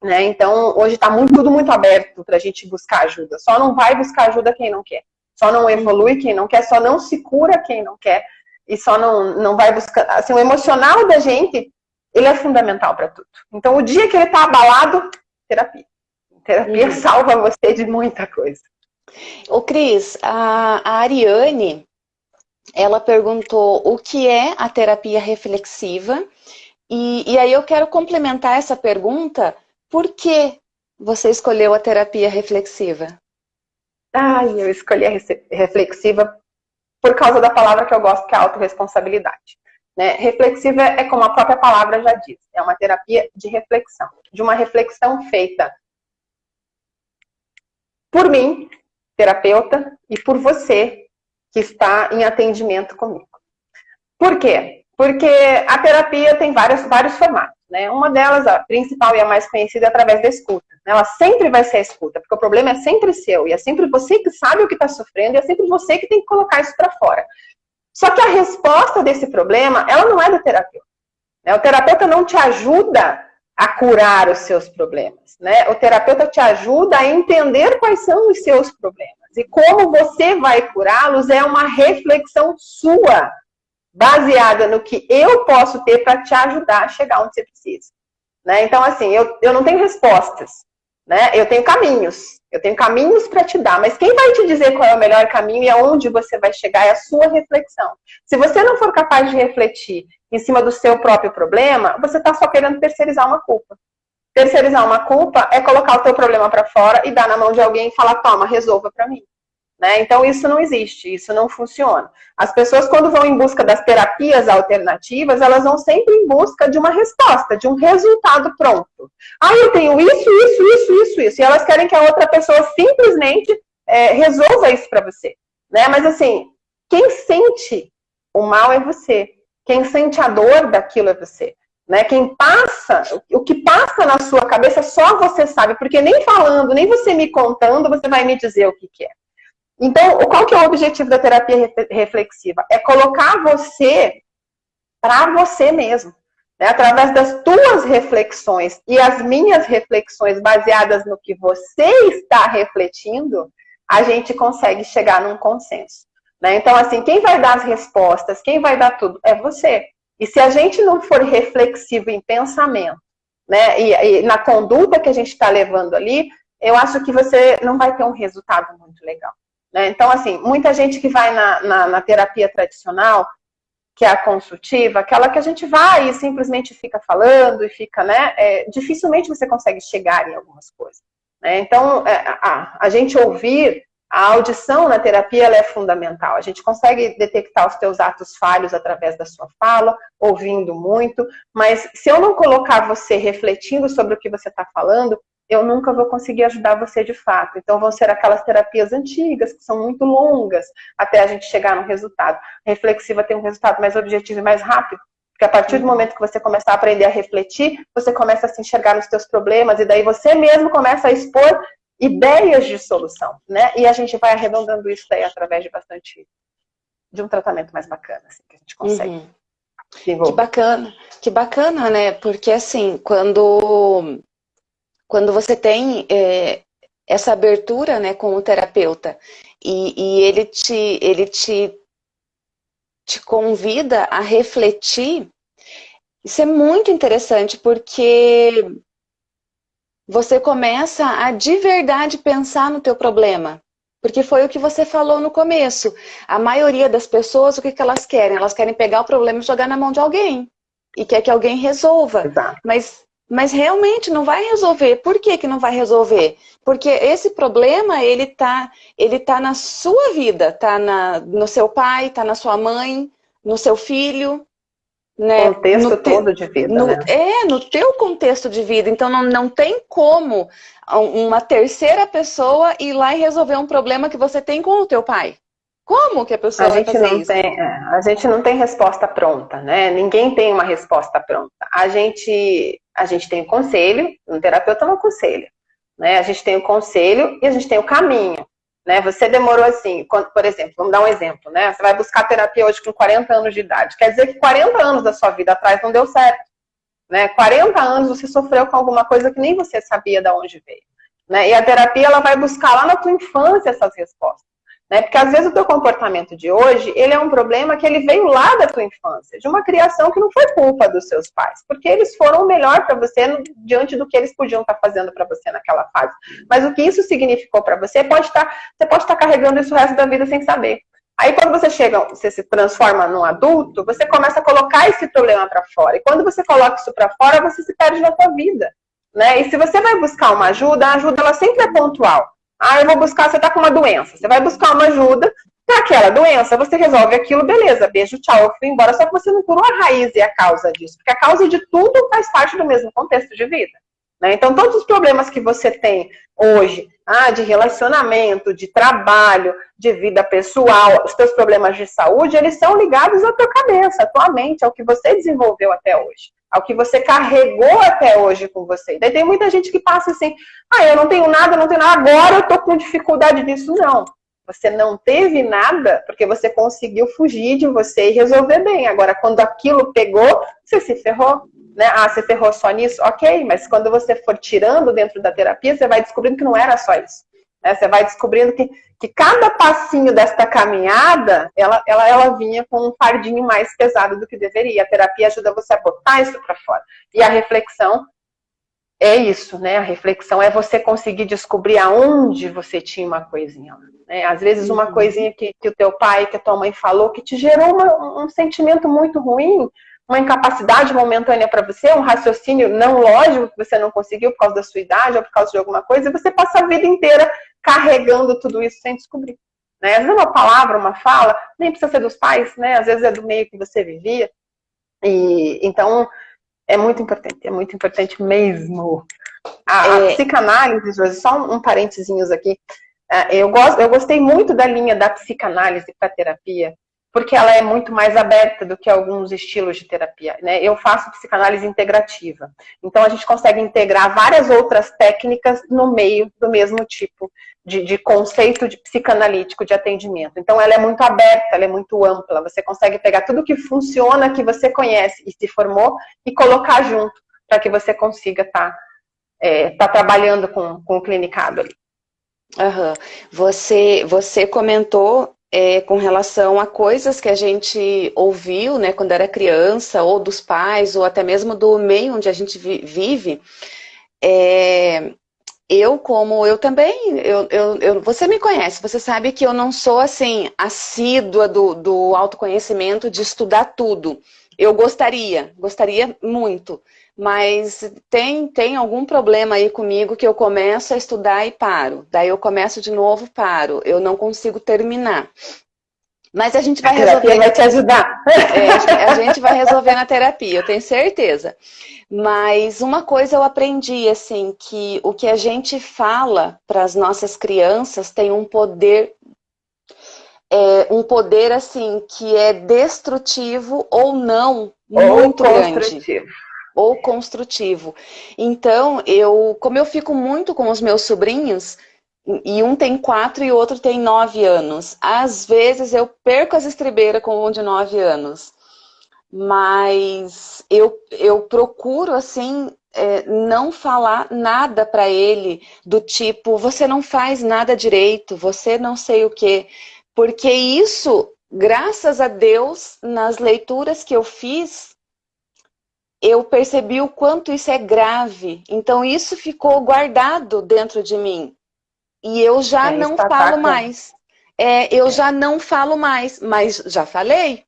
Né? Então, hoje está muito, tudo muito aberto para a gente buscar ajuda. Só não vai buscar ajuda quem não quer. Só não evolui quem não quer, só não se cura quem não quer. E só não, não vai buscar. Assim, o emocional da gente ele é fundamental para tudo. Então, o dia que ele está abalado, terapia. Terapia uhum. salva você de muita coisa. Ô, Cris, a, a Ariane, ela perguntou o que é a terapia reflexiva, e, e aí eu quero complementar essa pergunta, por que você escolheu a terapia reflexiva? Ai, eu escolhi a reflexiva por causa da palavra que eu gosto, que é a autorresponsabilidade. Né? Reflexiva é como a própria palavra já diz, é uma terapia de reflexão, de uma reflexão feita por mim, terapeuta, e por você que está em atendimento comigo. Por quê? Porque a terapia tem vários, vários formatos. Né? Uma delas, a principal e a mais conhecida, é através da escuta. Né? Ela sempre vai ser a escuta, porque o problema é sempre seu, e é sempre você que sabe o que está sofrendo, e é sempre você que tem que colocar isso para fora. Só que a resposta desse problema, ela não é do terapeuta. Né? O terapeuta não te ajuda a curar os seus problemas. Né? O terapeuta te ajuda a entender quais são os seus problemas. E como você vai curá-los é uma reflexão sua, baseada no que eu posso ter para te ajudar a chegar onde você precisa. Né? Então, assim, eu, eu não tenho respostas. Né? Eu tenho caminhos, eu tenho caminhos para te dar, mas quem vai te dizer qual é o melhor caminho e aonde você vai chegar é a sua reflexão. Se você não for capaz de refletir em cima do seu próprio problema, você está só querendo terceirizar uma culpa. Terceirizar uma culpa é colocar o teu problema para fora e dar na mão de alguém e falar, toma, resolva para mim. Né? Então, isso não existe, isso não funciona. As pessoas, quando vão em busca das terapias alternativas, elas vão sempre em busca de uma resposta, de um resultado pronto. Ah, eu tenho isso, isso, isso, isso, isso. E elas querem que a outra pessoa simplesmente é, resolva isso para você. Né? Mas, assim, quem sente o mal é você. Quem sente a dor daquilo é você. Né? Quem passa, o que passa na sua cabeça só você sabe, porque nem falando, nem você me contando, você vai me dizer o que, que é. Então, qual que é o objetivo da terapia reflexiva? É colocar você para você mesmo. né, através das tuas reflexões e as minhas reflexões baseadas no que você está refletindo, a gente consegue chegar num consenso. Né? Então, assim, quem vai dar as respostas, quem vai dar tudo, é você. E se a gente não for reflexivo em pensamento, né, e, e na conduta que a gente está levando ali, eu acho que você não vai ter um resultado muito legal. Né? Então, assim, muita gente que vai na, na, na terapia tradicional, que é a consultiva, aquela que a gente vai e simplesmente fica falando e fica, né? É, dificilmente você consegue chegar em algumas coisas. Né? Então, é, a, a, gente ouvir, a audição na terapia é fundamental. A gente consegue detectar os teus atos falhos através da sua fala, ouvindo muito, mas se eu não colocar você refletindo sobre o que você está falando, eu nunca vou conseguir ajudar você de fato. Então, vão ser aquelas terapias antigas, que são muito longas, até a gente chegar no resultado. A reflexiva tem um resultado mais objetivo e mais rápido, porque a partir do uhum. momento que você começar a aprender a refletir, você começa a se enxergar nos seus problemas, e daí você mesmo começa a expor ideias de solução, né? E a gente vai arredondando isso daí através de bastante, de um tratamento mais bacana, assim, que a gente consegue. Uhum. Que bacana, que bacana, né? Porque assim, quando quando você tem é, essa abertura né, com o terapeuta e, e, ele, te, ele te, te convida a refletir, isso é muito interessante porque você começa a de verdade pensar no teu problema. Porque foi o que você falou no começo. A maioria das pessoas, o que, que elas querem? Elas querem pegar o problema e jogar na mão de alguém. E quer que alguém resolva. Exato. Mas mas realmente não vai resolver. Por que, que não vai resolver? Porque esse problema, ele tá, ele tá na sua vida, tá na, no seu pai, tá na sua mãe, no seu filho. Né? Contexto no todo de vida, no, né? É, no teu contexto de vida. Então não, não tem como uma terceira pessoa ir lá e resolver um problema que você tem com o teu pai. Como que a pessoa a vai fazer não isso? Tem, é, a gente não tem resposta pronta, né? Ninguém tem uma resposta pronta. A gente, a gente tem o conselho, um terapeuta não conselho. Né? A gente tem o conselho e a gente tem o caminho. Né? Você demorou assim, quando, por exemplo, vamos dar um exemplo, né? Você vai buscar terapia hoje com 40 anos de idade. Quer dizer que 40 anos da sua vida atrás não deu certo. Né? 40 anos você sofreu com alguma coisa que nem você sabia de onde veio. Né? E a terapia ela vai buscar lá na tua infância essas respostas. Né? Porque às vezes o teu comportamento de hoje, ele é um problema que ele veio lá da tua infância, de uma criação que não foi culpa dos seus pais, porque eles foram o melhor para você diante do que eles podiam estar tá fazendo para você naquela fase. Mas o que isso significou para você, pode tá, você pode estar tá carregando isso o resto da vida sem saber. Aí quando você chega, você se transforma num adulto, você começa a colocar esse problema para fora. E quando você coloca isso para fora, você se perde na sua vida. Né? E se você vai buscar uma ajuda, a ajuda ela sempre é pontual. Ah, eu vou buscar, você está com uma doença. Você vai buscar uma ajuda para aquela doença, você resolve aquilo, beleza, beijo, tchau, eu fui embora. Só que você não curou a raiz e a causa disso. Porque a causa de tudo faz parte do mesmo contexto de vida. Né? Então, todos os problemas que você tem hoje, ah, de relacionamento, de trabalho, de vida pessoal, os seus problemas de saúde, eles são ligados à tua cabeça, à tua mente, ao que você desenvolveu até hoje ao que você carregou até hoje com você. Daí tem muita gente que passa assim, ah, eu não tenho nada, não tenho nada, agora eu tô com dificuldade disso. Não, você não teve nada porque você conseguiu fugir de você e resolver bem. Agora, quando aquilo pegou, você se ferrou. Né? Ah, você ferrou só nisso? Ok, mas quando você for tirando dentro da terapia, você vai descobrindo que não era só isso. Né? Você vai descobrindo que, que cada passinho desta caminhada, ela, ela, ela vinha com um fardinho mais pesado do que deveria. A terapia ajuda você a botar isso para fora. E a reflexão é isso, né? A reflexão é você conseguir descobrir aonde você tinha uma coisinha. Né? Às vezes uma uhum. coisinha que, que o teu pai, que a tua mãe falou, que te gerou uma, um sentimento muito ruim, uma incapacidade momentânea para você, um raciocínio não lógico que você não conseguiu por causa da sua idade ou por causa de alguma coisa, e você passa a vida inteira carregando tudo isso sem descobrir. Né? Às vezes uma palavra, uma fala, nem precisa ser dos pais, né? Às vezes é do meio que você vivia. E então é muito importante, é muito importante mesmo. A, é... a psicanálise, só um, um parênteses aqui. É, eu, gosto, eu gostei muito da linha da psicanálise para terapia, porque ela é muito mais aberta do que alguns estilos de terapia. Né? Eu faço psicanálise integrativa. Então, a gente consegue integrar várias outras técnicas no meio do mesmo tipo de, de, conceito de psicanalítico de atendimento. Então, ela é muito aberta, ela é muito ampla. Você consegue pegar tudo que funciona, que você conhece e se formou, e colocar junto, para que você consiga estar tá, é, tá trabalhando com, com o clinicado ali. Uhum. Você, você comentou é, com relação a coisas que a gente ouviu né, quando era criança, ou dos pais, ou até mesmo do meio onde a gente vive. É, eu, como eu também, eu, eu, eu, você me conhece, você sabe que eu não sou assim, assídua do, do autoconhecimento de estudar tudo. Eu gostaria, gostaria muito, mas tem, tem algum problema aí comigo que eu começo a estudar e paro. Daí eu começo de novo, paro. Eu não consigo terminar. Mas a gente vai a resolver. vai te ajudar. É, a gente vai resolver na terapia, eu tenho certeza. Mas uma coisa eu aprendi, assim, que o que a gente fala para as nossas crianças tem um poder é, um poder assim que é destrutivo ou não muito ou grande ou construtivo. Então, eu, como eu fico muito com os meus sobrinhos, e um tem quatro e o outro tem nove anos, às vezes eu perco as estribeiras com um de nove anos. Mas eu, eu procuro, assim, é, não falar nada para ele do tipo, você não faz nada direito, você não sei o quê. Porque isso, graças a Deus, nas leituras que eu fiz, eu percebi o quanto isso é grave. Então isso ficou guardado dentro de mim. E eu já é, não falo mais. É, eu é. já não falo mais, mas já falei.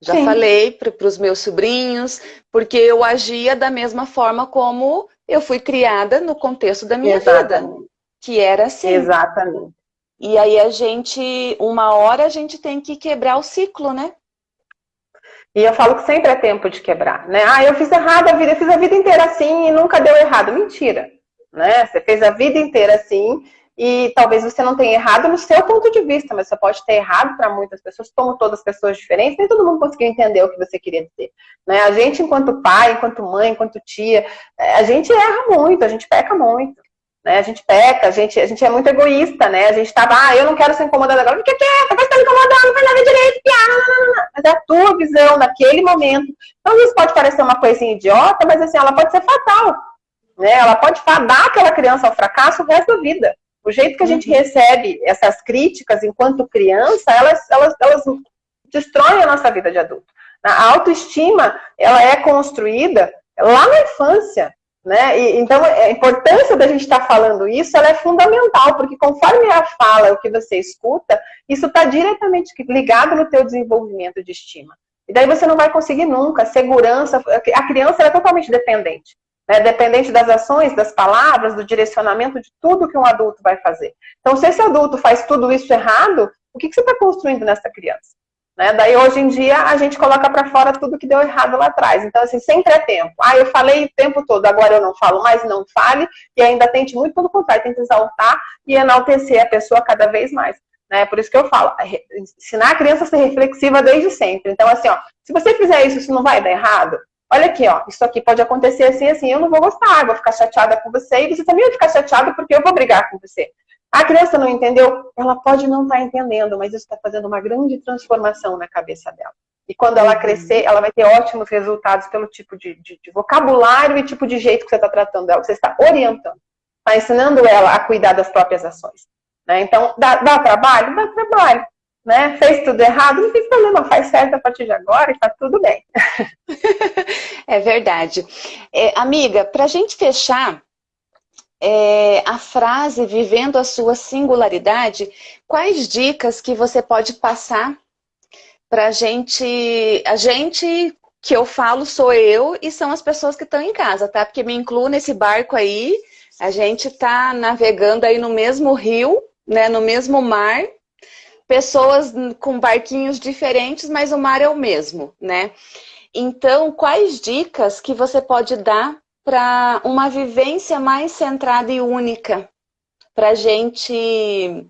Já Sim. falei para os meus sobrinhos, porque eu agia da mesma forma como eu fui criada no contexto da minha Exatamente. vida. Que era assim. Exatamente. E aí a gente, uma hora a gente tem que quebrar o ciclo, né? E eu falo que sempre é tempo de quebrar, né? Ah, eu fiz errado a vida, eu fiz a vida inteira assim e nunca deu errado. Mentira, né? Você fez a vida inteira assim e talvez você não tenha errado no seu ponto de vista, mas você pode ter errado para muitas pessoas, como todas as pessoas diferentes, nem todo mundo conseguiu entender o que você queria dizer. Né? A gente, enquanto pai, enquanto mãe, enquanto tia, é, a gente erra muito, a gente peca muito. Né? A gente peca, a gente, a gente é muito egoísta, né? A gente tava, ah, eu não quero ser incomodada agora, fica quieta, vai estar me incomodando, não faz nada direito, piada, mas é a tua visão naquele momento. Então, isso pode parecer uma coisinha idiota, mas assim, ela pode ser fatal. Né? Ela pode fadar aquela criança ao fracasso o resto da vida. O jeito que a gente uhum. recebe essas críticas enquanto criança, elas, elas, elas destroem a nossa vida de adulto. A autoestima, ela é construída lá na infância. Né? E, então, a importância da gente estar tá falando isso ela é fundamental, porque conforme a fala, o que você escuta, isso está diretamente ligado no teu desenvolvimento de estima. E daí você não vai conseguir nunca. Segurança, a criança é totalmente dependente. Né? Dependente das ações, das palavras, do direcionamento de tudo que um adulto vai fazer. Então, se esse adulto faz tudo isso errado, o que, que você está construindo nessa criança? Né? Daí, hoje em dia, a gente coloca para fora tudo que deu errado lá atrás. Então, assim, sempre é tempo. Ah, eu falei o tempo todo, agora eu não falo mais, não fale, e ainda tente muito pelo contrário, tente exaltar e enaltecer a pessoa cada vez mais. Né? Por isso que eu falo, é, ensinar a criança a ser reflexiva desde sempre. Então, assim, ó, se você fizer isso, isso não vai dar errado? Olha aqui, ó, isso aqui pode acontecer assim, assim, eu não vou gostar, vou ficar chateada com você, e você também vai ficar chateada porque eu vou brigar com você. A criança não entendeu? Ela pode não estar tá entendendo, mas isso está fazendo uma grande transformação na cabeça dela. E quando ela crescer, ela vai ter ótimos resultados pelo tipo de, de, de vocabulário e tipo de jeito que você está tratando ela, que você está orientando. Está ensinando ela a cuidar das próprias ações. Né? Então, dá, dá trabalho? Dá trabalho. Né? Fez tudo errado? Não tem problema, faz certo a partir de agora e está tudo bem. é verdade. É, amiga, para a gente fechar, é, a frase vivendo a sua singularidade, quais dicas que você pode passar para gente, a gente que eu falo sou eu e são as pessoas que estão em casa, tá? Porque me incluo nesse barco aí, a gente tá navegando aí no mesmo rio, né, no mesmo mar, pessoas com barquinhos diferentes, mas o mar é o mesmo, né? Então, quais dicas que você pode dar para uma vivência mais centrada e única, para a gente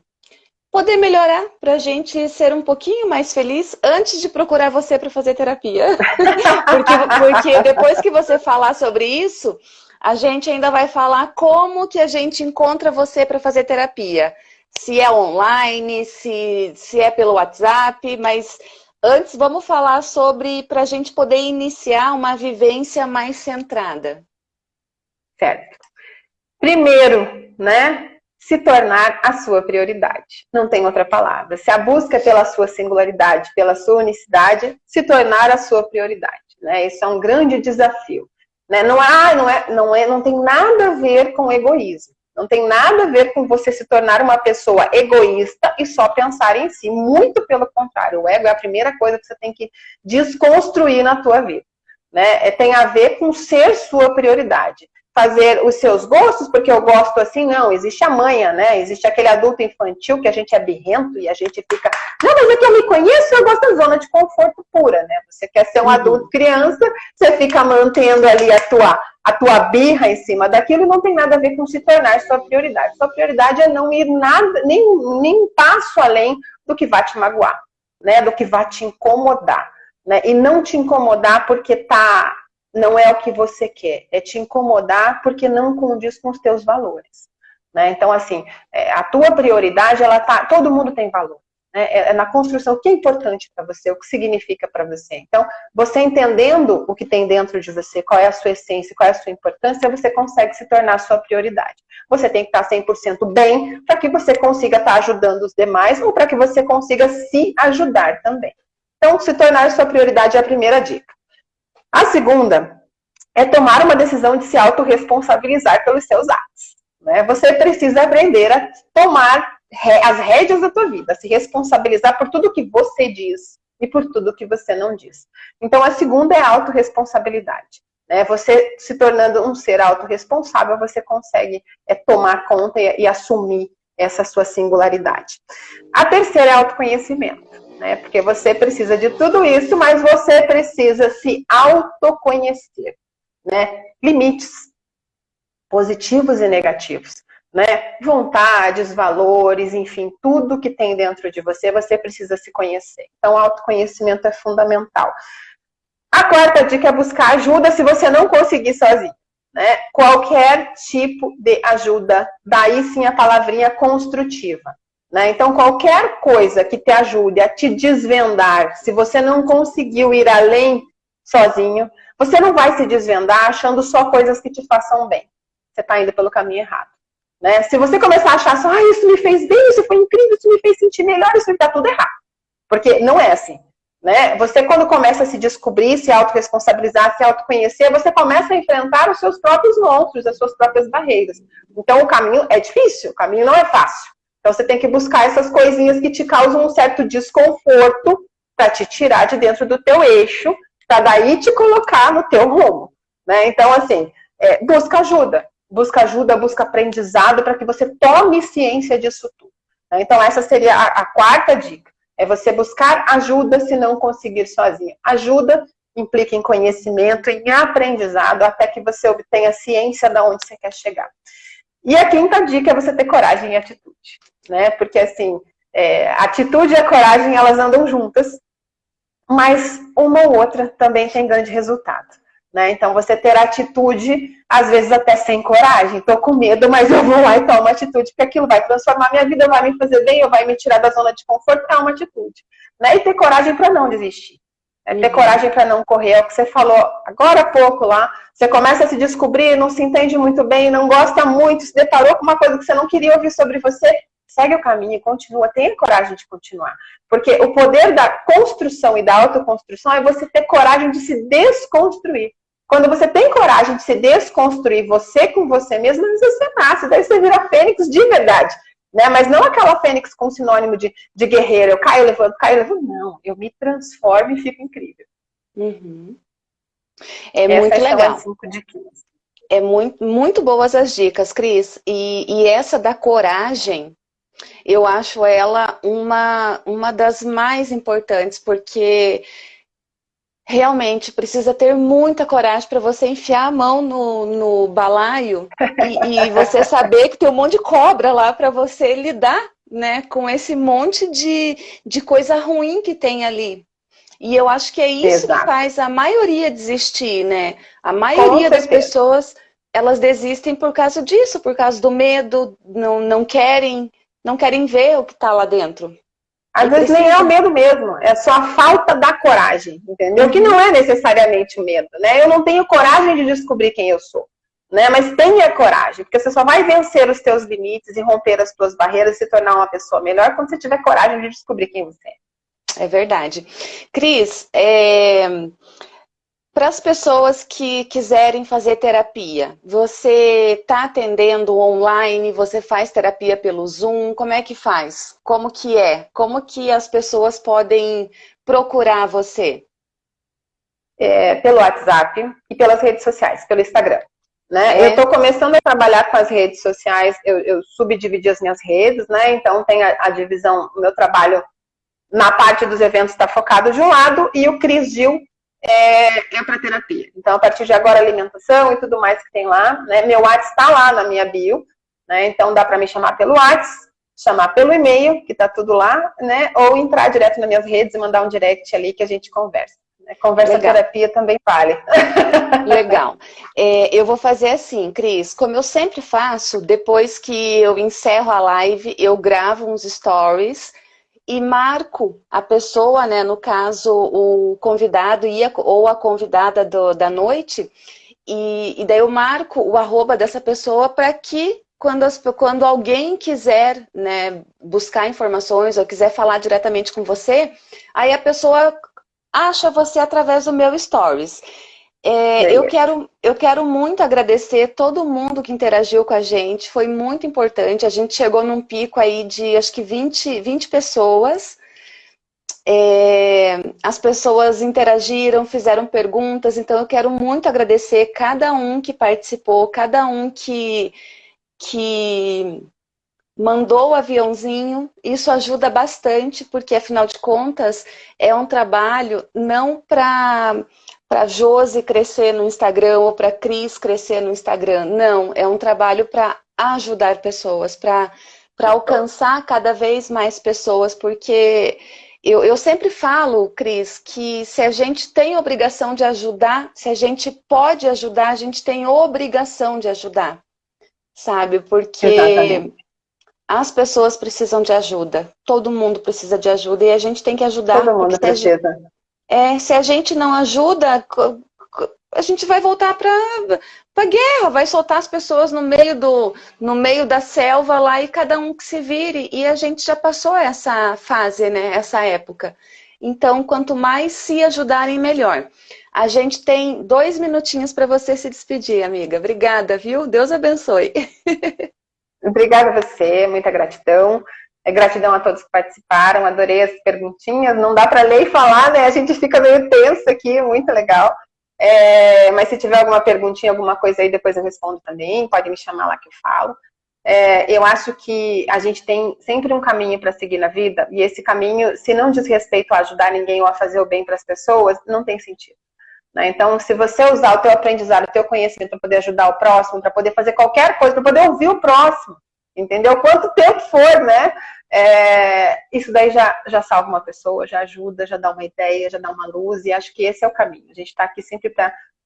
poder melhorar, para a gente ser um pouquinho mais feliz antes de procurar você para fazer terapia. porque, porque depois que você falar sobre isso, a gente ainda vai falar como que a gente encontra você para fazer terapia. Se é online, se, se é pelo WhatsApp, mas antes vamos falar sobre para a gente poder iniciar uma vivência mais centrada. Certo. Primeiro, né, se tornar a sua prioridade. Não tem outra palavra. Se a busca pela sua singularidade, pela sua unicidade, se tornar a sua prioridade. Né? Isso é um grande desafio. Né? Não, há, não, é, não, é, não tem nada a ver com egoísmo. Não tem nada a ver com você se tornar uma pessoa egoísta e só pensar em si. Muito pelo contrário. O ego é a primeira coisa que você tem que desconstruir na tua vida. Né? É, tem a ver com ser sua prioridade fazer os seus gostos, porque eu gosto assim, não, existe a manha, né? Existe aquele adulto infantil que a gente é birrento e a gente fica, não, mas é que eu me conheço, eu gosto da zona de conforto pura, né? Você quer ser um uhum. adulto criança, você fica mantendo ali a tua, a tua birra em cima daquilo e não tem nada a ver com se tornar sua prioridade. Sua prioridade é não ir nada, nem, nem um passo além do que vai te magoar, né? Do que vai te incomodar. Né? E não te incomodar porque tá não é o que você quer, é te incomodar porque não condiz com os teus valores. Né? Então, assim, é, a tua prioridade, ela tá, todo mundo tem valor. Né? É, é na construção o que é importante para você, o que significa para você. Então, você entendendo o que tem dentro de você, qual é a sua essência, qual é a sua importância, você consegue se tornar a sua prioridade. Você tem que estar 100% bem para que você consiga estar ajudando os demais ou para que você consiga se ajudar também. Então, se tornar a sua prioridade é a primeira dica. A segunda é tomar uma decisão de se autorresponsabilizar pelos seus atos. Né? Você precisa aprender a tomar as rédeas da tua vida, se responsabilizar por tudo que você diz e por tudo que você não diz. Então, a segunda é a autorresponsabilidade. Né? Você se tornando um ser autorresponsável, você consegue é, tomar conta e, e assumir essa sua singularidade. A terceira é autoconhecimento né? Porque você precisa de tudo isso, mas você precisa se autoconhecer, né? Limites positivos e negativos, né? Vontades, valores, enfim, tudo que tem dentro de você, você precisa se conhecer. Então, autoconhecimento é fundamental. A quarta dica é buscar ajuda se você não conseguir sozinho. Né? Qualquer tipo de ajuda, daí sim a palavrinha construtiva. Né? Então, qualquer coisa que te ajude a te desvendar, se você não conseguiu ir além sozinho, você não vai se desvendar achando só coisas que te façam bem. Você está indo pelo caminho errado. Né? Se você começar a achar só, ah, isso me fez bem, isso foi incrível, isso me fez sentir melhor, isso está tudo errado. Porque não é assim. Né? Você, quando começa a se descobrir, se autorresponsabilizar, se autoconhecer, você começa a enfrentar os seus próprios monstros, as suas próprias barreiras. Então, o caminho é difícil, o caminho não é fácil. Então você tem que buscar essas coisinhas que te causam um certo desconforto para te tirar de dentro do teu eixo, para daí te colocar no teu rumo. Né? Então, assim, é, busca ajuda. Busca ajuda, busca aprendizado para que você tome ciência disso tudo. Né? Então, essa seria a, a quarta dica. É você buscar ajuda se não conseguir sozinho. Ajuda implica em conhecimento, em aprendizado, até que você obtenha ciência de onde você quer chegar. E a quinta dica é você ter coragem e atitude, né? Porque assim, é, atitude e a coragem, elas andam juntas, mas uma ou outra também tem grande resultado. Né? Então, você ter atitude, às vezes até sem coragem. Estou com medo, mas eu vou lá e tomo atitude, porque aquilo vai transformar minha vida, vai me fazer bem, ou vai me tirar da zona de conforto, é uma atitude. Né? E ter coragem para não desistir. É ter uhum. coragem para não correr, é o que você falou agora há pouco lá. Você começa a se descobrir, não se entende muito bem, não gosta muito, se deparou com uma coisa que você não queria ouvir sobre você, segue o caminho e continua, tenha coragem de continuar. Porque o poder da construção e da autoconstrução é você ter coragem de se desconstruir. Quando você tem coragem de se desconstruir você com você mesmo, você nasce, daí você vira fênix de verdade. Né? Mas não aquela fênix com sinônimo de, de guerreiro, eu caio, levanto, caio, levanto. Não, eu me transformo e fico incrível. Uhum. É Essas muito legal. É muito, muito boas as dicas, Cris. E, e essa da coragem, eu acho ela uma, uma das mais importantes, porque realmente precisa ter muita coragem para você enfiar a mão no, no balaio e, e, você saber que tem um monte de cobra lá para você lidar né, com esse monte de, de coisa ruim que tem ali. E eu acho que é isso Exato. que faz a maioria desistir, né? A maioria das pessoas, elas desistem por causa disso, por causa do medo, não, não querem, não querem ver o que está lá dentro. Às vezes precisa... nem é o medo mesmo, é só a falta da coragem, entendeu? Que não é necessariamente o medo, né? Eu não tenho coragem de descobrir quem eu sou, né? Mas tenha coragem, porque você só vai vencer os teus limites e romper as tuas barreiras e se tornar uma pessoa melhor quando você tiver coragem de descobrir quem você é. É verdade. Cris, é... para as pessoas que quiserem fazer terapia, você está atendendo online, você faz terapia pelo Zoom, como é que faz? Como que é? Como que as pessoas podem procurar você? É, pelo WhatsApp e pelas redes sociais, pelo Instagram. Né? É. Eu estou começando a trabalhar com as redes sociais, eu, eu subdividi as minhas redes, né? Então tem a, a divisão, o meu trabalho na parte dos eventos está focado de um lado e o Cris Gil é, é para terapia. Então, a partir de agora, alimentação e tudo mais que tem lá, né? Meu WhatsApp está lá na minha bio, né? Então, dá para me chamar pelo WhatsApp, chamar pelo e-mail, que está tudo lá, né? Ou entrar direto nas minhas redes e mandar um direct ali que a gente conversa. Né? Conversa Legal. terapia também vale. Legal. É, eu vou fazer assim, Cris, como eu sempre faço, depois que eu encerro a live, eu gravo uns stories e marco a pessoa, né, no caso, o convidado ia, ou a convidada do, da noite, e, e daí eu marco o arroba dessa pessoa para que quando, as, quando alguém quiser né, buscar informações ou quiser falar diretamente com você, aí a pessoa acha você através do meu stories. É, eu, quero, eu quero muito agradecer todo mundo que interagiu com a gente, foi muito importante. A gente chegou num pico aí de acho que 20, 20 pessoas. É, as pessoas interagiram, fizeram perguntas, então eu quero muito agradecer cada um que participou, cada um que, que mandou o aviãozinho. Isso ajuda bastante, porque afinal de contas é um trabalho não para para Josi crescer no Instagram ou para Cris crescer no Instagram. Não, é um trabalho para ajudar pessoas, para alcançar cada vez mais pessoas, porque eu, eu sempre falo, Cris, que se a gente tem obrigação de ajudar, se a gente pode ajudar, a gente tem obrigação de ajudar, sabe? Porque Exatamente. as pessoas precisam de ajuda, todo mundo precisa de ajuda e a gente tem que ajudar. Todo mundo precisa. É, se a gente não ajuda, a gente vai voltar para a guerra, vai soltar as pessoas no meio, do, no meio da selva lá e cada um que se vire. E a gente já passou essa fase, né, essa época. Então, quanto mais se ajudarem, melhor. A gente tem dois minutinhos para você se despedir, amiga. Obrigada, viu? Deus abençoe. Obrigada a você, muita gratidão. É, gratidão a todos que participaram, adorei as perguntinhas. Não dá para ler e falar, né? A gente fica meio tenso aqui, muito legal. É, mas se tiver alguma perguntinha, alguma coisa aí, depois eu respondo também. Pode me chamar lá que eu falo. É, eu acho que a gente tem sempre um caminho para seguir na vida, e esse caminho, se não diz respeito a ajudar ninguém ou a fazer o bem para as pessoas, não tem sentido. Né? Então, se você usar o teu aprendizado, o teu conhecimento para poder ajudar o próximo, para poder fazer qualquer coisa, para poder ouvir o próximo, entendeu? Quanto tempo for, né? É, isso daí já, já salva uma pessoa, já ajuda, já dá uma ideia, já dá uma luz, e acho que esse é o caminho. A gente está aqui sempre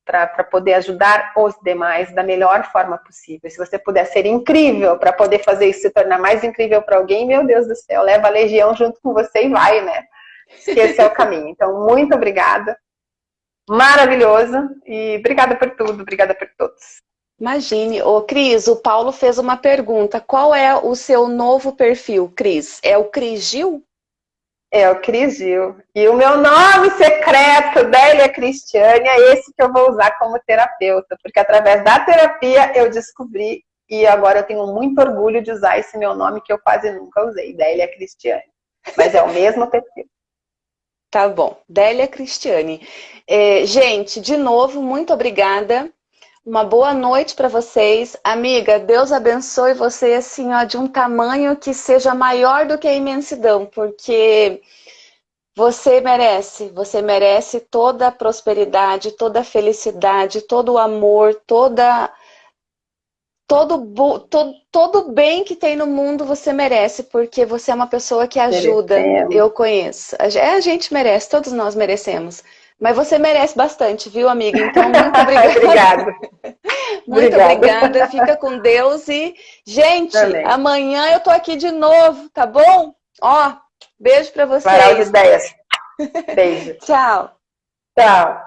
para poder ajudar os demais da melhor forma possível. Se você puder ser incrível para poder fazer isso se tornar mais incrível para alguém, meu Deus do céu, leva a legião junto com você e vai, né? Esse é o caminho. Então, muito obrigada. Maravilhoso. E obrigada por tudo, obrigada por todos. Imagine. Ô, Cris, o Paulo fez uma pergunta. Qual é o seu novo perfil, Cris? É o Cris Gil? É o Cris Gil. E o meu nome secreto, Délia Cristiane, é esse que eu vou usar como terapeuta. Porque através da terapia eu descobri e agora eu tenho muito orgulho de usar esse meu nome que eu quase nunca usei, Délia Cristiane. Mas é o mesmo perfil. Tá bom. Délia Cristiane. É, gente, de novo, muito obrigada uma boa noite para vocês. Amiga, Deus abençoe você assim, ó, de um tamanho que seja maior do que a imensidão, porque você merece, você merece toda a prosperidade, toda a felicidade, todo o amor, toda todo, todo, todo bem que tem no mundo você merece, porque você é uma pessoa que ajuda. Merecemos. Eu conheço. É, a gente merece, todos nós merecemos. Mas você merece bastante, viu, amiga? Então, muito obrigada. obrigada. muito obrigada. obrigada. Fica com Deus e, gente, Também. amanhã eu tô aqui de novo, tá bom? Ó, beijo para vocês. Varal de ideias. Beijo. Tchau. Tchau.